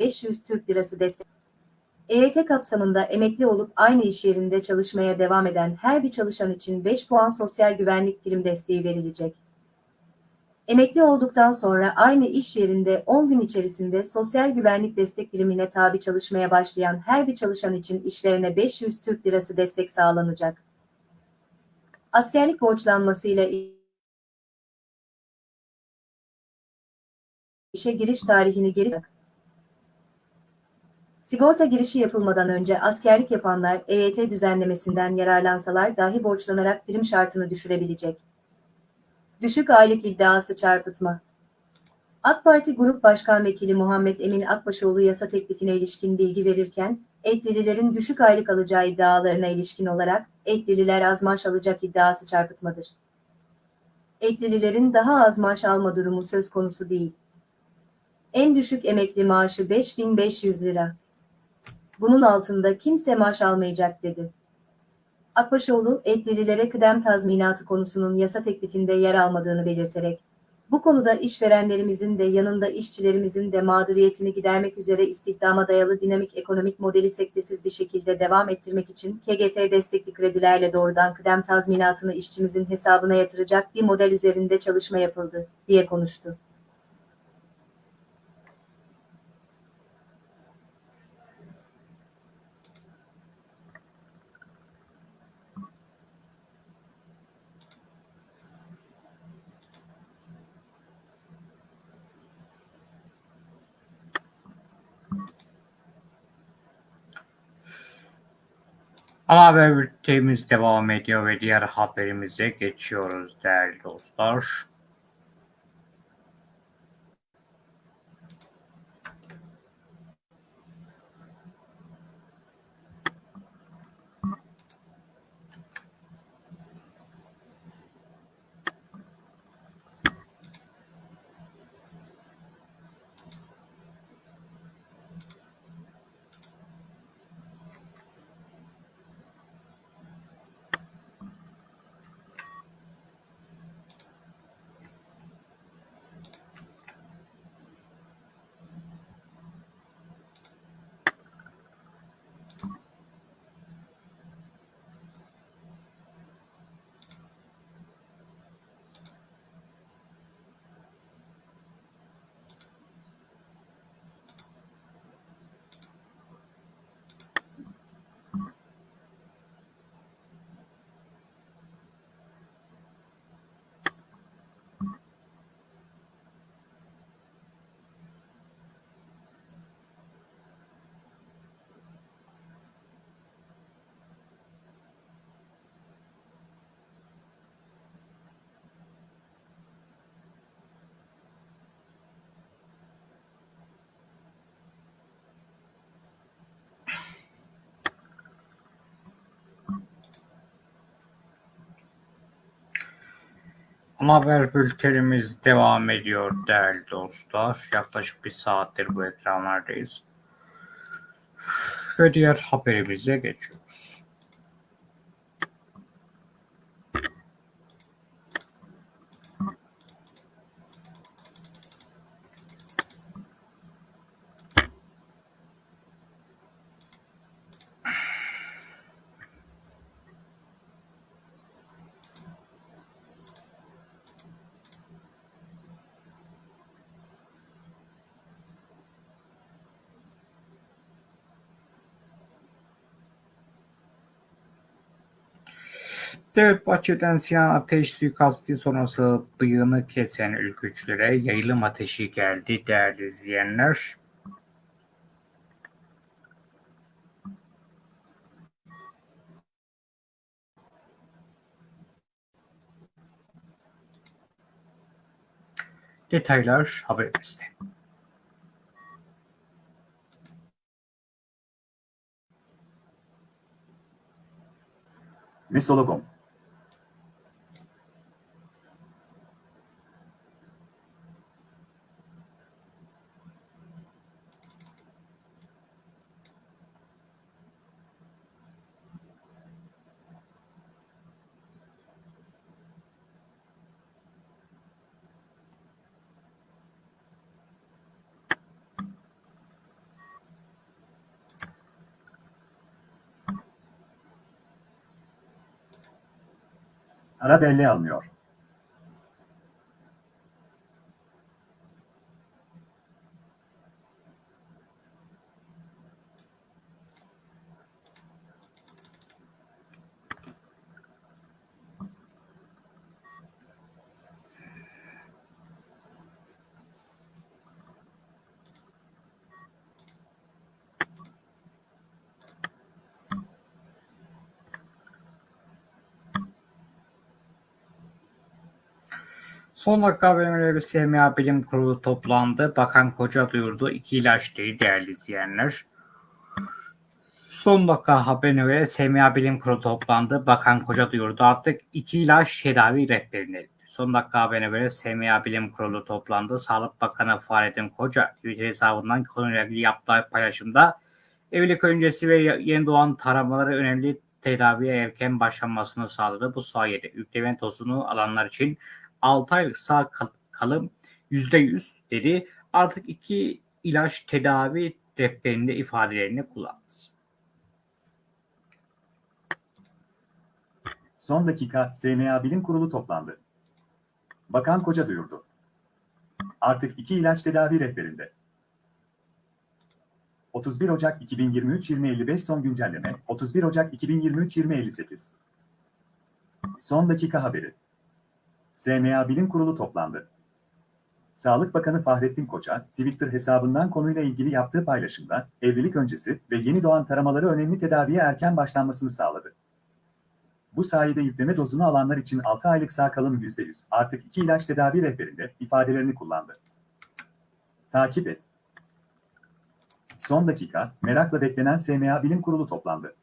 500 Türk Lirası destek. EYT kapsamında emekli olup aynı iş yerinde çalışmaya devam eden her bir çalışan için 5 puan sosyal güvenlik prim desteği verilecek. Emekli olduktan sonra aynı iş yerinde 10 gün içerisinde sosyal güvenlik destek birimine tabi çalışmaya başlayan her bir çalışan için işverene 500 Türk Lirası destek sağlanacak. Askerlik borçlanmasıyla işe giriş tarihini geri Sigorta girişi yapılmadan önce askerlik yapanlar EYT düzenlemesinden yararlansalar dahi borçlanarak prim şartını düşürebilecek. Düşük aylık iddiası çarpıtma. AK Parti Grup Başkan Vekili Muhammed Emin Akbaşoğlu yasa teklifine ilişkin bilgi verirken, eklililerin düşük aylık alacağı iddialarına ilişkin olarak, eklililer az maaş alacak iddiası çarpıtmadır. Eklililerin daha az maaş alma durumu söz konusu değil. En düşük emekli maaşı 5500 lira. Bunun altında kimse maaş almayacak dedi. Akbaşoğlu, eklililere kıdem tazminatı konusunun yasa teklifinde yer almadığını belirterek, Bu konuda işverenlerimizin de yanında işçilerimizin de mağduriyetini gidermek üzere istihdama dayalı dinamik ekonomik modeli sektesiz bir şekilde devam ettirmek için KGF destekli kredilerle doğrudan kıdem tazminatını işçimizin hesabına yatıracak bir model üzerinde çalışma yapıldı, diye konuştu. Ana haber bültenimiz devam ediyor ve diğer haberimize geçiyoruz değerli dostlar. Haber bültenimiz devam ediyor değerli dostlar. Yaklaşık bir saattir bu ekranlardayız. Ve diğer haberimize geçiyoruz. Devlet Bahçeli'den Sinan Ateş suikastı sonrası bıyığını kesen ülkücülere yayılım ateşi geldi değerli izleyenler. Detaylar haberimizde. Mesologom Aradelli almıyor. Son dakika haberleri SMA Bilim Kurulu toplandı. Bakan Koca duyurdu. İki ilaç değil değerli izleyenler. Son dakika haberine göre SMA Bilim Kurulu toplandı. Bakan Koca duyurdu. Artık iki ilaç tedavi rehberinde. Son dakika haberine göre SMA Bilim Kurulu toplandı. Sağlık Bakanı Fahrettin Koca Twitter hesabından konuyla ilgili yaptığı paylaşımda evlilik öncesi ve yeni doğan taramaları önemli tedaviye erken başlanmasını sağladı. Bu sayede yükleme tozunu alanlar için 6 aylık sağ kalım %100 dedi. Artık iki ilaç tedavi rehberinde ifadelerini kullandı. Son dakika SMA Bilim Kurulu toplandı. Bakan Koca duyurdu. Artık iki ilaç tedavi rehberinde. 31 Ocak 2023 2055 son güncelleme 31 Ocak 2023 2058 Son dakika haberi. SMA Bilim Kurulu toplandı. Sağlık Bakanı Fahrettin Koca, Twitter hesabından konuyla ilgili yaptığı paylaşımda, evlilik öncesi ve yeni doğan taramaları önemli tedaviye erken başlanmasını sağladı. Bu sayede yükleme dozunu alanlar için 6 aylık sağ kalım %100, artık 2 ilaç tedavi rehberinde ifadelerini kullandı. Takip et. Son dakika, merakla beklenen SMA Bilim Kurulu toplandı.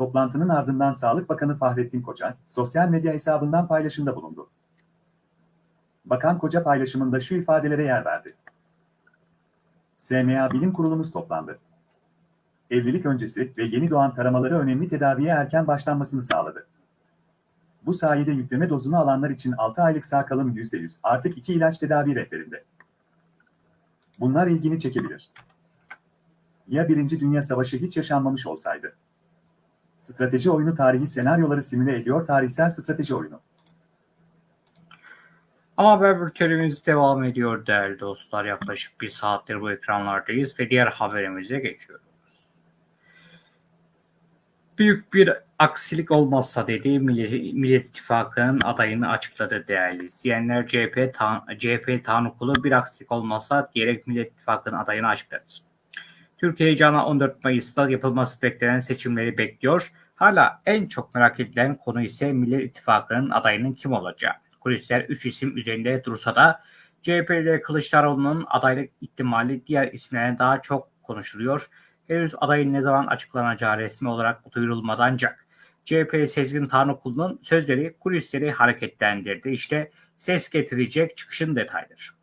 Toplantının ardından Sağlık Bakanı Fahrettin Koca, sosyal medya hesabından paylaşımda bulundu. Bakan Koca paylaşımında şu ifadelere yer verdi. SMA Bilim Kurulumuz toplandı. Evlilik öncesi ve yeni doğan taramaları önemli tedaviye erken başlanmasını sağladı. Bu sayede yükleme dozunu alanlar için 6 aylık sağ kalım %100, artık 2 ilaç tedavi rehberinde. Bunlar ilgini çekebilir. Ya Birinci Dünya Savaşı hiç yaşanmamış olsaydı? Strateji oyunu tarihi senaryoları simüle ediyor tarihsel strateji oyunu. Ama haber bültenimiz devam ediyor değerli dostlar. Yaklaşık bir saattir bu ekranlardayız ve diğer haberimize geçiyoruz. Büyük bir aksilik olmazsa dedi Millet, Millet İttifakı'nın adayını açıkladı değerli izleyenler. CHP, CHP Tanrıkulu bir aksilik olmazsa diyerek Millet İttifakı'nın adayını açıkladı. Türkiye heyecanla 14 Mayıs'ta yapılması beklenen seçimleri bekliyor. Hala en çok merak edilen konu ise Millet İttifakı'nın adayının kim olacağı. Kulisler 3 isim üzerinde dursa da CHP'de Kılıçdaroğlu'nun adaylık ihtimali diğer isimlerden daha çok konuşuluyor. Henüz adayın ne zaman açıklanacağı resmi olarak duyurulmadı ancak CHP Sezgin Tanrıkulu'nun sözleri kulisleri hareketlendirdi. İşte ses getirecek çıkışın detayları.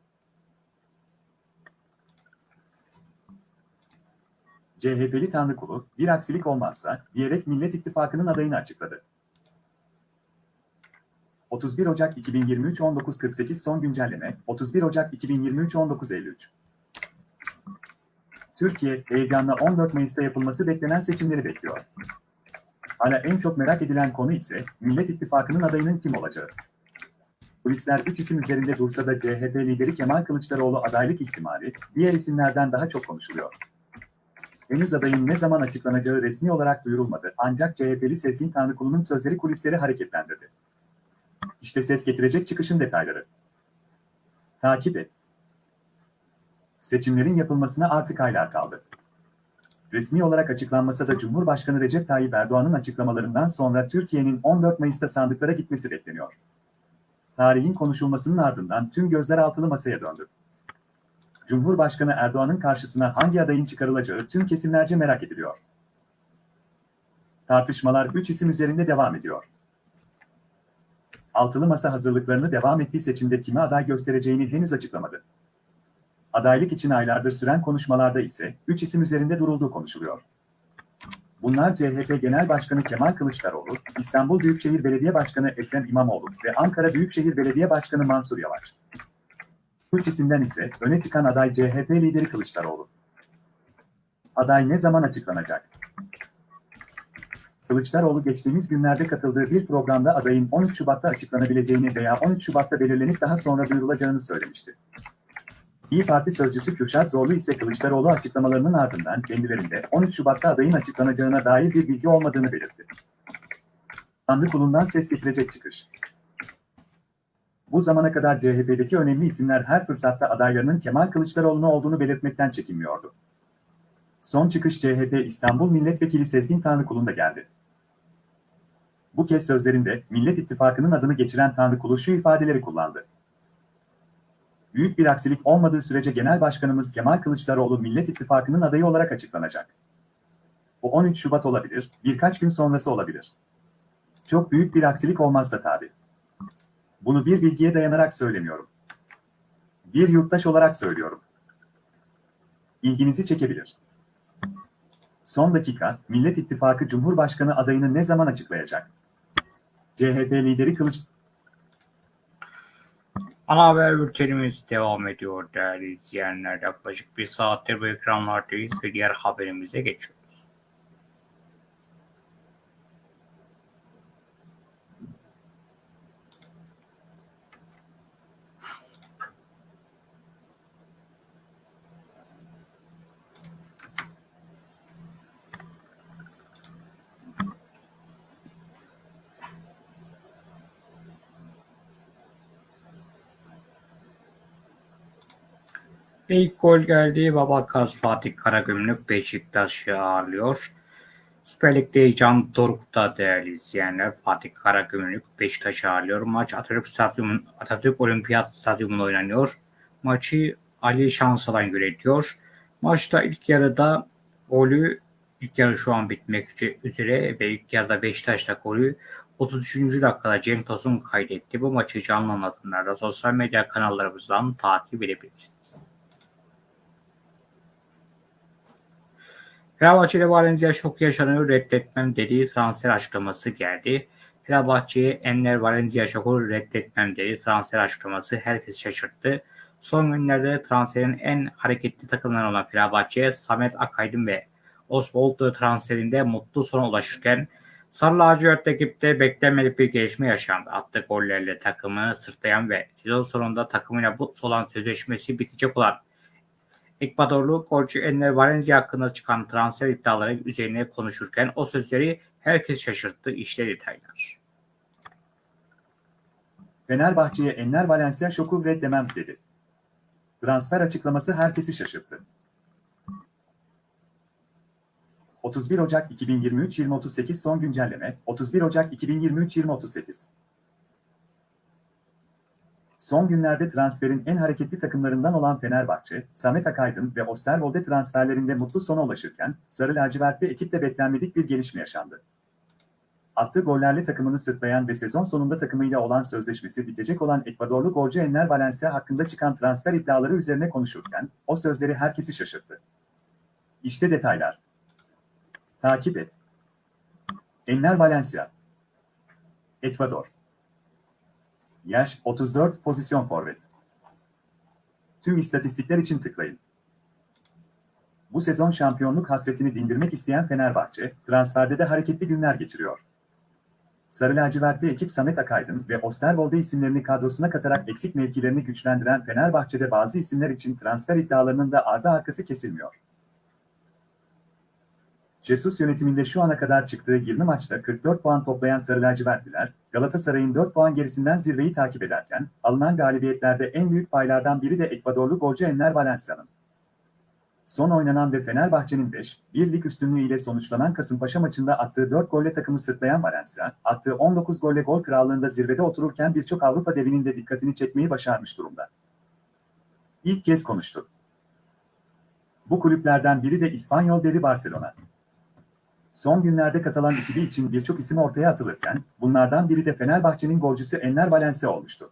CHP'li Tanrıkulu, bir aksilik olmazsa diyerek Millet İttifakı'nın adayını açıkladı. 31 Ocak 2023 19.48 son güncelleme 31 Ocak 2023 19.53 Türkiye heyecanla 14 Mayıs'ta yapılması beklenen seçimleri bekliyor. Hala en çok merak edilen konu ise Millet İttifakı'nın adayının kim olacağı. Kulisler 3 isim üzerinde dursa da CHP lideri Kemal Kılıçdaroğlu adaylık ihtimali diğer isimlerden daha çok konuşuluyor. Henüz adayın ne zaman açıklanacağı resmi olarak duyurulmadı ancak CHP'li Sezgin Tanrıkulu'nun sözleri kulisleri hareketlendirdi. İşte ses getirecek çıkışın detayları. Takip et. Seçimlerin yapılmasına artık aylar kaldı. Resmi olarak açıklanmasa da Cumhurbaşkanı Recep Tayyip Erdoğan'ın açıklamalarından sonra Türkiye'nin 14 Mayıs'ta sandıklara gitmesi bekleniyor. Tarihin konuşulmasının ardından tüm gözler altılı masaya döndü. Cumhurbaşkanı Erdoğan'ın karşısına hangi adayın çıkarılacağı tüm kesimlerce merak ediliyor. Tartışmalar 3 isim üzerinde devam ediyor. Altılı masa hazırlıklarını devam ettiği seçimde kime aday göstereceğini henüz açıklamadı. Adaylık için aylardır süren konuşmalarda ise 3 isim üzerinde durulduğu konuşuluyor. Bunlar CHP Genel Başkanı Kemal Kılıçdaroğlu, İstanbul Büyükşehir Belediye Başkanı Ekrem İmamoğlu ve Ankara Büyükşehir Belediye Başkanı Mansur Yavaş. Üç isimden ise öne çıkan aday CHP lideri Kılıçdaroğlu. Aday ne zaman açıklanacak? Kılıçdaroğlu geçtiğimiz günlerde katıldığı bir programda adayın 13 Şubat'ta açıklanabileceğini veya 13 Şubat'ta belirlenip daha sonra duyurulacağını söylemişti. İyi Parti sözcüsü Kürşat Zorlu ise Kılıçdaroğlu açıklamalarının ardından kendilerinde 13 Şubat'ta adayın açıklanacağına dair bir bilgi olmadığını belirtti. Tanrı kulundan ses getirecek çıkış. Bu zamana kadar CHP'deki önemli isimler her fırsatta adaylarının Kemal Kılıçdaroğlu'na olduğunu belirtmekten çekinmiyordu. Son çıkış CHP İstanbul Milletvekili Sezgin Tanrıkulu'nda geldi. Bu kez sözlerinde Millet İttifakı'nın adını geçiren Tanrıkulu şu ifadeleri kullandı. Büyük bir aksilik olmadığı sürece Genel Başkanımız Kemal Kılıçdaroğlu Millet İttifakı'nın adayı olarak açıklanacak. Bu 13 Şubat olabilir, birkaç gün sonrası olabilir. Çok büyük bir aksilik olmazsa tabii. Bunu bir bilgiye dayanarak söylemiyorum. Bir yurttaş olarak söylüyorum. İlginizi çekebilir. Son dakika, Millet İttifakı Cumhurbaşkanı adayını ne zaman açıklayacak? CHP lideri Kılıç... Ana haber bültenimiz devam ediyor değerli izleyenler. Yaklaşık bir saattir bu ekranlardayız ve diğer haberimize geçiyoruz. İlk gol geldi. Babakaz Fatih Karagümrük Beşiktaş'ı ağırlıyor. Süper Lig'de heyecan dorukta değerli izleyenler. Fatih Karagümrük Beşiktaş'ı ağırlıyor. Maç Atatürk, Stadyumu, Atatürk Olimpiyat Stadyumu'nda oynanıyor. Maçı Ali Şansalan yönetiyor. Maçta ilk yarıda golü ilk yarı şu an bitmek üzere ve ilk yarıda Beşiktaş'ta golü 33. dakikada Cem Tosun kaydetti. Bu maçı canlı anlatımlarda sosyal medya kanallarımızdan takip edebilirsiniz. Fenerbahçe Valencia şok yaşanıyor reddetmem dediği transfer açıklaması geldi. Fenerbahçe'ye Enner Valencia şoku reddetmem dedi transfer açıklaması herkes şaşırttı. Son günlerde transferin en hareketli takımlarından olan Fenerbahçe, Samet Akaydın ve Oswald transferinde mutlu sona ulaşırken Sarı lacivert ekipte beklenmedik bir gelişme yaşandı. Attığı gollerle takımını sırtlayan ve sezon sonunda takımıyla bu olan sözleşmesi bitecek olan Ekvadorlu golcü Enner Valencia hakkında çıkan transfer iddiaları üzerine konuşurken o sözleri herkes şaşırttı. İşte detaylar. Fenerbahçe'ye Enner Valencia şoku reddemem dedi. Transfer açıklaması herkesi şaşırttı. 31 Ocak 2023 2038 son güncelleme 31 Ocak 2023 2038 Son günlerde transferin en hareketli takımlarından olan Fenerbahçe, Samet Akaydın ve Osterwolde transferlerinde mutlu sona ulaşırken, Sarı lacivertli ekipte beklenmedik bir gelişme yaşandı. Attığı gollerle takımını sırtlayan ve sezon sonunda takımıyla olan sözleşmesi bitecek olan Ekvadorlu golcü Enner Valencia hakkında çıkan transfer iddiaları üzerine konuşurken, o sözleri herkesi şaşırttı. İşte detaylar. Takip et. Enner Valencia Ekvador Yaş 34 pozisyon forvet. Tüm istatistikler için tıklayın. Bu sezon şampiyonluk hasretini dindirmek isteyen Fenerbahçe, transferde de hareketli günler geçiriyor. Sarı lacivertli ekip Samet Akaydın ve Osterwolde isimlerini kadrosuna katarak eksik mevkilerini güçlendiren Fenerbahçe'de bazı isimler için transfer iddialarının da ardı arkası kesilmiyor. Jesus yönetiminde şu ana kadar çıktığı 20 maçta 44 puan toplayan Sarı lacivertliler, Galatasaray'ın 4 puan gerisinden zirveyi takip ederken, alınan galibiyetlerde en büyük paylardan biri de Ekvadorlu golcü Enner Valencia'nın. Son oynanan ve Fenerbahçe'nin 5, 1 lig üstünlüğü ile sonuçlanan Kasımpaşa maçında attığı 4 golle takımı sırtlayan Valencia, attığı 19 golle gol krallığında zirvede otururken birçok Avrupa devinin de dikkatini çekmeyi başarmış durumda. İlk kez konuştu. Bu kulüplerden biri de İspanyol devi Barcelona. Son günlerde Katalan ekibi için birçok isim ortaya atılırken, bunlardan biri de Fenerbahçe'nin golcüsü Enner Valencia olmuştu.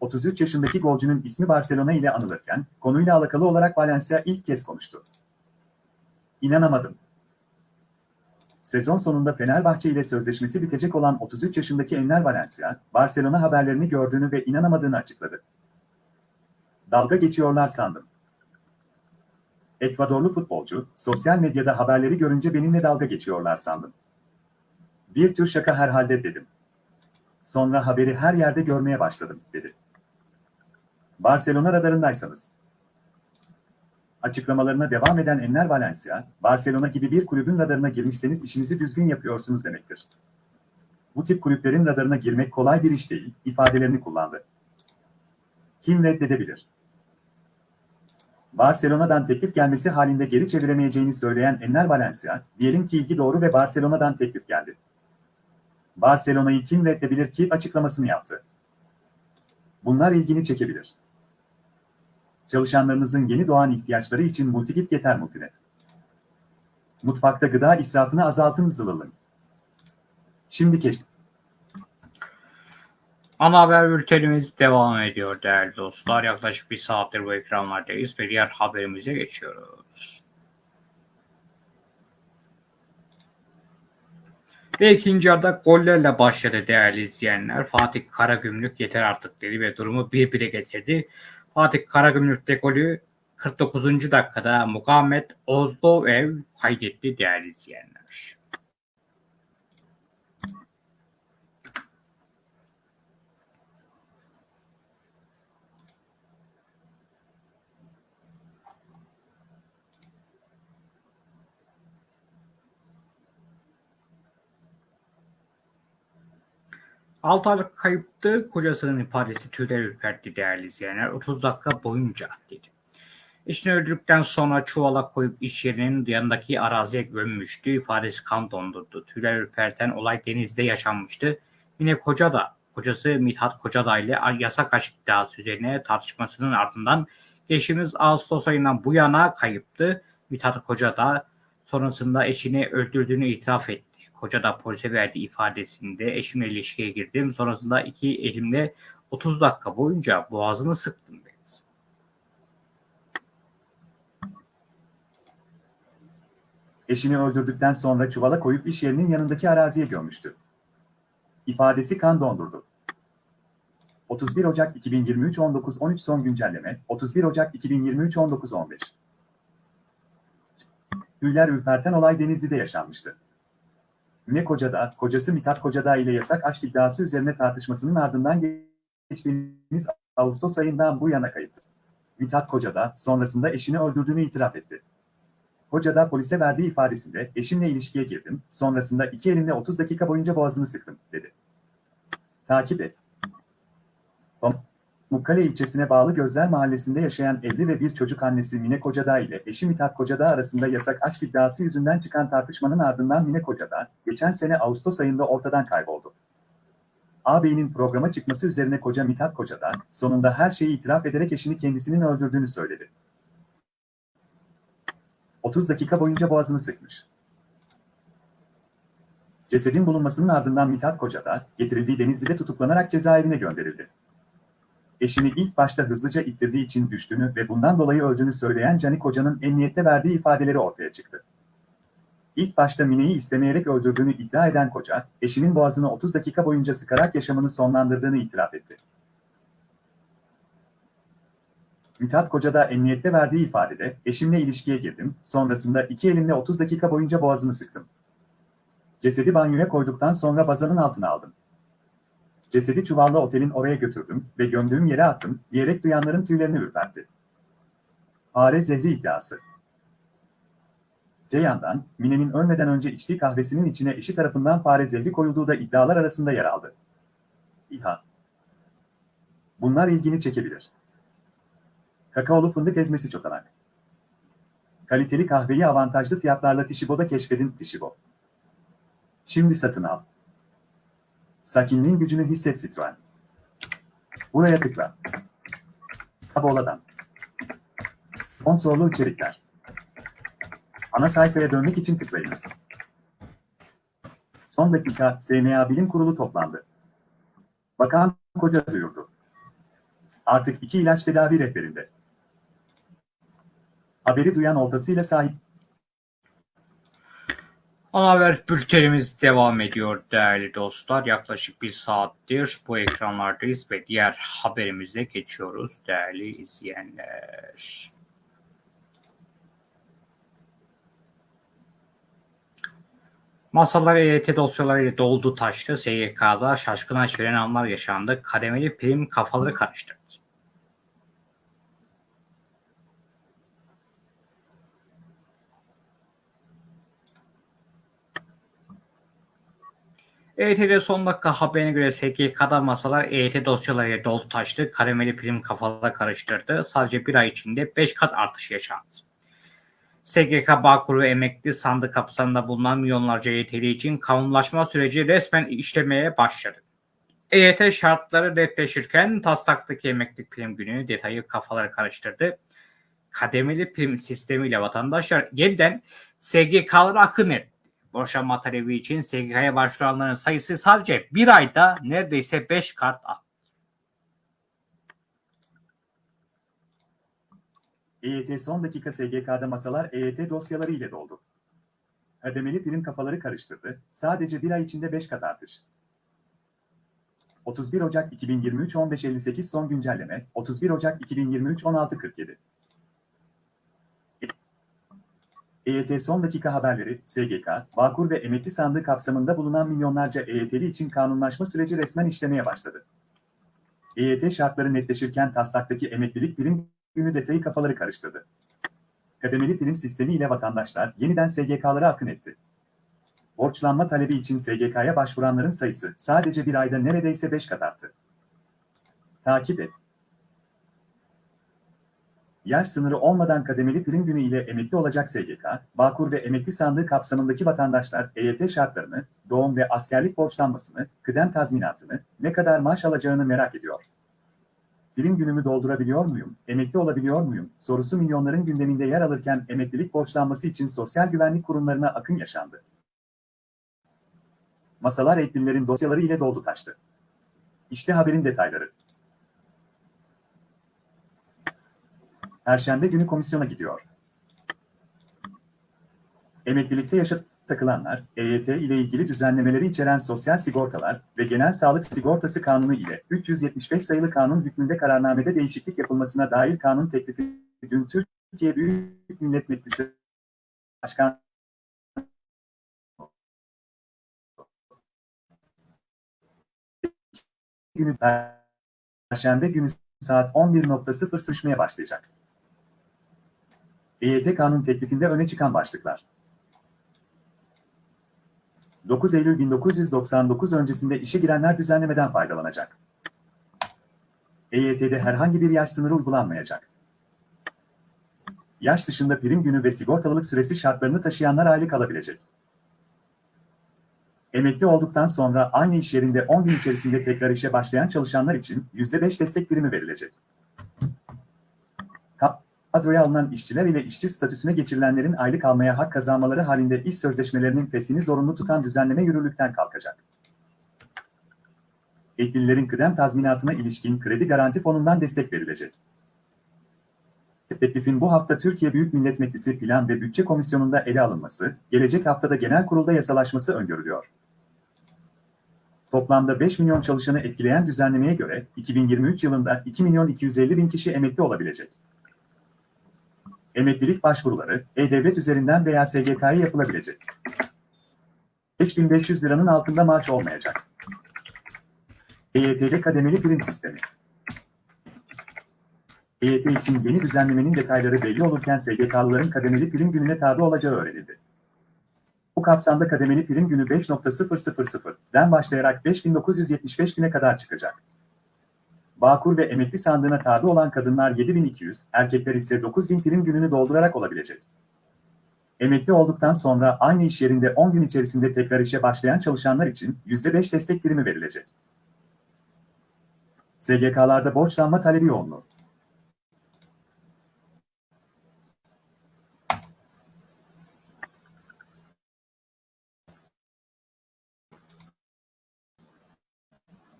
33 yaşındaki golcünün ismi Barcelona ile anılırken, konuyla alakalı olarak Valencia ilk kez konuştu. İnanamadım. Sezon sonunda Fenerbahçe ile sözleşmesi bitecek olan 33 yaşındaki Enner Valencia, Barcelona haberlerini gördüğünü ve inanamadığını açıkladı. Dalga geçiyorlar sandım. Ekvadorlu futbolcu, sosyal medyada haberleri görünce benimle dalga geçiyorlar sandım. Bir tür şaka herhalde dedim. Sonra haberi her yerde görmeye başladım, dedi. Barcelona radarındaysanız. Açıklamalarına devam eden Enner Valencia, Barcelona gibi bir kulübün radarına girmişseniz işinizi düzgün yapıyorsunuz demektir. Bu tip kulüplerin radarına girmek kolay bir iş değil, ifadelerini kullandı. Kim reddedebilir? Barcelona'dan teklif gelmesi halinde geri çeviremeyeceğini söyleyen Enner Valencia, diyelim ki ilgi doğru ve Barcelona'dan teklif geldi. Barcelona'yı kim reddedebilir ki açıklamasını yaptı. Bunlar ilgini çekebilir. Çalışanlarınızın yeni doğan ihtiyaçları için Multigit yeter Multinet. Mutfakta gıda israfını azaltın zılılın. Şimdi keş. Ana haber bültenimiz devam ediyor değerli dostlar. Yaklaşık bir saattir bu ekranlardayız ve diğer haberimize geçiyoruz. Ve ikinci yarıda gollerle başladı değerli izleyenler. Fatih Karagümrük yeter artık dedi ve durumu 1-1'e getirdi. Fatih Karagümrük'te golü 49. dakikada Muhammed Ozdoev kaydetti değerli izleyenler. Altı aylık kayıptı. Kocasının ifadesi tüyler ürpertti değerli izleyenler. 30 dakika boyunca dedi. Eşini öldürdükten sonra çuvala koyup iş yerinin yanındaki araziye gömmüştü. İfadesi kan dondurdu. Tüyler ürperten olay denizde yaşanmıştı. Yine koca da kocası Mithat Kocada ile yasak aşk iddiası üzerine tartışmasının ardından geçtiğimiz Ağustos ayından bu yana kayıptı. Mithat Kocada sonrasında eşini öldürdüğünü itiraf etti. Koca da polise verdiği ifadesinde eşimle ilişkiye girdim. Sonrasında iki elimle 30 dakika boyunca boğazını sıktım dedi. Eşini öldürdükten sonra çuvala koyup iş yerinin yanındaki araziye gömmüştü. İfadesi kan dondurdu. 31 Ocak 2023 19.13 son güncelleme 31 Ocak 2023 19.15 Tüyler ürperten olay Denizli'de yaşanmıştı. Mine Kocada, kocası Mithat Kocada ile yasak aşk iddiası üzerine tartışmasının ardından geçtiğimiz Ağustos ayından bu yana kayıttı. Mithat Kocada, sonrasında eşini öldürdüğünü itiraf etti. Kocada polise verdiği ifadesinde eşimle ilişkiye girdim, sonrasında iki elimle 30 dakika boyunca boğazını sıktım, dedi. Takip et. Mukkale ilçesine bağlı Gözler Mahallesi'nde yaşayan evli ve bir çocuk annesi Mine Kocada ile eşi Mithat Kocada arasında yasak aşk iddiası yüzünden çıkan tartışmanın ardından Mine Kocada, geçen sene Ağustos ayında ortadan kayboldu. Ağabeyinin programa çıkması üzerine koca Mithat Kocada, sonunda her şeyi itiraf ederek eşini kendisinin öldürdüğünü söyledi. 30 dakika boyunca boğazını sıkmış. Cesedin bulunmasının ardından Mithat Kocada, getirildiği Denizli'de tutuklanarak cezaevine gönderildi. Eşini ilk başta hızlıca ittirdiği için düştüğünü ve bundan dolayı öldüğünü söyleyen Cani Koca'nın emniyette verdiği ifadeleri ortaya çıktı. İlk başta Mine'yi istemeyerek öldürdüğünü iddia eden koca, eşinin boğazını 30 dakika boyunca sıkarak yaşamını sonlandırdığını itiraf etti. Mithat Koca da emniyette verdiği ifadede, eşimle ilişkiye girdim, sonrasında iki elimle 30 dakika boyunca boğazını sıktım. Cesedi banyoya koyduktan sonra bazanın altına aldım. Cesedi çuvalla otelin oraya götürdüm ve gömdüğüm yere attım diyerek duyanların tüylerini ürpertti. Fare zehri iddiası. Ceyhan'dan, Mine'nin ölmeden önce içtiği kahvesinin içine eşi tarafından fare zehri koyulduğu da iddialar arasında yer aldı. İHA. Bunlar ilgini çekebilir. Kakaolu fındık ezmesi çotanak. Kaliteli kahveyi avantajlı fiyatlarla Tişibo'da keşfedin Tişibo. Şimdi satın al. Sakinliğin gücünü hisset Citroen. Buraya tıkla. Taboladan. Sponsorlu içerikler. Ana sayfaya dönmek için tıklayınız. Son dakika SMA Bilim Kurulu toplandı. Bakan Koca duyurdu. Artık iki ilaç tedavi rehberinde. Haberi duyan oltasıyla sahip Ana haber bültenimiz devam ediyor değerli dostlar. Yaklaşık bir saattir bu ekranlardayız ve diğer haberimize geçiyoruz değerli izleyenler. Masalar EYT dosyalarıyla doldu taştı. SGK'da şaşkın veren anlar yaşandı. Kademeli prim kafaları karıştırdı. EYT'de son dakika haberine göre SGK'da masalar EYT dosyalarıyla dolu taştı. Kademeli prim kafalara karıştırdı. Sadece bir ay içinde 5 kat artış yaşandı. SGK Bağkur ve emekli sandık kapsamında bulunan milyonlarca EYT'li için kanunlaşma süreci resmen işlemeye başladı. EYT şartları netleşirken taslaktaki emeklilik prim günü detayı kafaları karıştırdı. Kademeli prim sistemiyle vatandaşlar yeniden SGK'lara akın etti. Boşanma talebi için SGK'ya başvuranların sayısı sadece bir ayda neredeyse 5 kart arttı. EYT son dakika SGK'da masalar EYT dosyaları ile doldu. Kademeli prim kafaları karıştırdı. Sadece bir ay içinde 5 kat artış. 31 Ocak 2023 15.58 son güncelleme 31 Ocak 2023 16.47 EYT son dakika haberleri, SGK, Bağkur ve emekli sandığı kapsamında bulunan milyonlarca EYT'li için kanunlaşma süreci resmen işlemeye başladı. EYT şartları netleşirken taslaktaki emeklilik prim günü detayı kafaları karıştırdı. Kademeli prim sistemi ile vatandaşlar yeniden SGK'lara akın etti. Borçlanma talebi için SGK'ya başvuranların sayısı sadece bir ayda neredeyse 5 kat arttı. Takip et. Yaş sınırı olmadan kademeli prim günü ile emekli olacak SGK, Bağkur ve emekli sandığı kapsamındaki vatandaşlar EYT şartlarını, doğum ve askerlik borçlanmasını, kıdem tazminatını, ne kadar maaş alacağını merak ediyor. Prim günümü doldurabiliyor muyum, emekli olabiliyor muyum sorusu milyonların gündeminde yer alırken emeklilik borçlanması için sosyal güvenlik kurumlarına akın yaşandı. Masalar eklilerin dosyaları ile doldu taştı. İşte haberin detayları. Perşembe günü komisyona gidiyor. Emeklilikte yaşa takılanlar, EYT ile ilgili düzenlemeleri içeren sosyal sigortalar ve genel sağlık sigortası kanunu ile 375 sayılı kanun hükmünde kararnamede değişiklik yapılmasına dair kanun teklifi dün Türkiye Büyük Millet Meclisi Başkan günü Perşembe günü saat 11.00 sıçmaya başlayacak. EYT kanun teklifinde öne çıkan başlıklar. 9 Eylül 1999 öncesinde işe girenler düzenlemeden faydalanacak. EYT'de herhangi bir yaş sınırı uygulanmayacak. Yaş dışında prim günü ve sigortalılık süresi şartlarını taşıyanlar aylık alabilecek. Emekli olduktan sonra aynı iş yerinde 10 gün içerisinde tekrar işe başlayan çalışanlar için %5 destek primi verilecek. Kadroya alınan işçiler ile işçi statüsüne geçirilenlerin aylık almaya hak kazanmaları halinde iş sözleşmelerinin fesini zorunlu tutan düzenleme yürürlükten kalkacak. Etkililerin kıdem tazminatına ilişkin kredi garanti fonundan destek verilecek. Teklifin bu hafta Türkiye Büyük Millet Meclisi Plan ve Bütçe Komisyonu'nda ele alınması, gelecek haftada genel kurulda yasalaşması öngörülüyor. Toplamda 5 milyon çalışanı etkileyen düzenlemeye göre 2023 yılında 2 milyon 250 bin kişi emekli olabilecek. Emeklilik başvuruları E-Devlet üzerinden veya SGK'ya yapılabilecek. 5500 liranın altında maaş olmayacak. EYT'de kademeli prim sistemi. EYT için yeni düzenlemenin detayları belli olurken SGK'lıların kademeli prim gününe tabi olacağı öğrenildi. Bu kapsamda kademeli prim günü 5.000'den başlayarak 5975 güne kadar çıkacak. Bağkur ve emekli sandığına tabi olan kadınlar 7200, erkekler ise 9000 prim gününü doldurarak olabilecek. Emekli olduktan sonra aynı iş yerinde 10 gün içerisinde tekrar işe başlayan çalışanlar için %5 destek primi verilecek. SGK'larda borçlanma talebi yoğunluğu.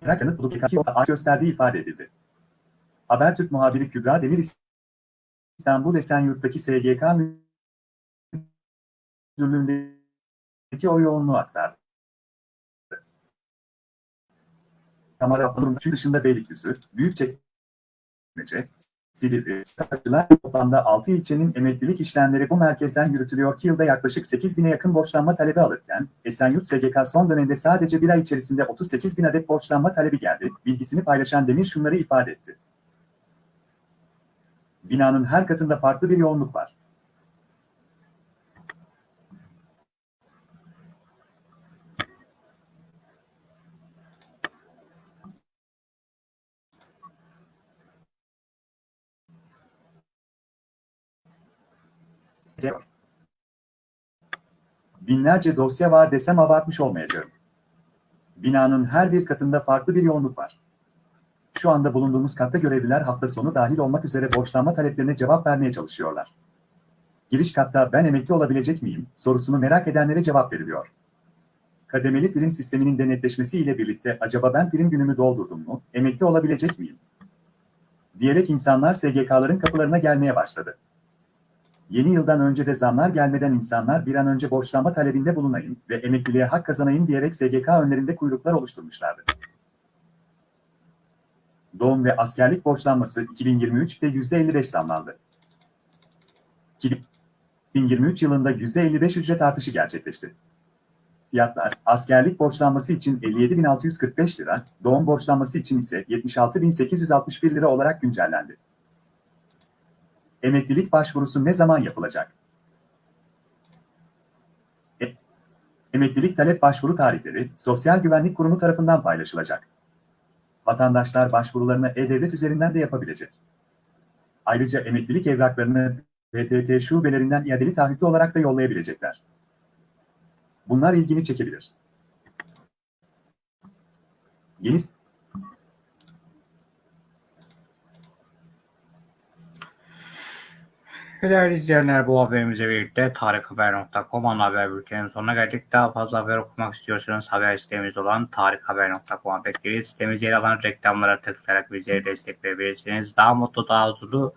Yanıt bulup aç gösterdiği ifade edildi. Habertürk muhabiri Kübra Demir İstanbul Esenyurt'taki SGK müdürlüğündeki o yoğunluğu aktardı. Kamera dışında Beylikdüzü, Büyükçekmece, Silivri, Sakçılar toplamda 6 ilçenin emeklilik işlemleri bu merkezden yürütülüyor ki yılda yaklaşık 8 bine yakın borçlanma talebi alırken, Esenyurt SGK son dönemde sadece bir ay içerisinde 38 bin adet borçlanma talebi geldi, bilgisini paylaşan Demir şunları ifade etti. Binanın her katında farklı bir yoğunluk var. Binlerce dosya var desem abartmış olmayacağım. Binanın her bir katında farklı bir yoğunluk var. Şu anda bulunduğumuz katta görevliler hafta sonu dahil olmak üzere borçlanma taleplerine cevap vermeye çalışıyorlar. Giriş katta ben emekli olabilecek miyim sorusunu merak edenlere cevap veriliyor. Kademeli prim sisteminin denetleşmesi ile birlikte acaba ben prim günümü doldurdum mu, emekli olabilecek miyim? Diyerek insanlar SGK'ların kapılarına gelmeye başladı. Yeni yıldan önce de zamlar gelmeden insanlar bir an önce borçlanma talebinde bulunayım ve emekliliğe hak kazanayım diyerek SGK önlerinde kuyruklar oluşturmuşlardı. Doğum ve askerlik borçlanması 2023'te %55 zamlandı. 2023 yılında %55 ücret artışı gerçekleşti. Fiyatlar, askerlik borçlanması için 57.645 lira, doğum borçlanması için ise 76.861 lira olarak güncellendi. Emeklilik başvurusu ne zaman yapılacak? E- Emeklilik talep başvuru tarihleri Sosyal Güvenlik Kurumu tarafından paylaşılacak. Vatandaşlar başvurularını E-Devlet üzerinden de yapabilecek. Ayrıca emeklilik evraklarını PTT şubelerinden iadeli taahhütlü olarak da yollayabilecekler. Bunlar ilgini çekebilir. Yeni Değerli izleyenler bu haberimizle birlikte tarikhaber.com ana haber bültenin sonuna geldik. Daha fazla haber okumak istiyorsanız haber sitemiz olan tarikhaber.com'a bekleriz. Sitemizde yer alan reklamlara tıklayarak bizleri destekleyebilirsiniz. Daha mutlu, daha huzurlu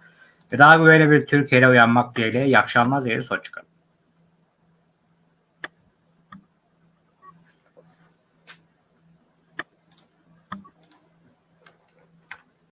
ve daha güvenli bir Türkiye'yle uyanmak dileğiyle. İyi akşamlar dileriz. Hoşçakalın.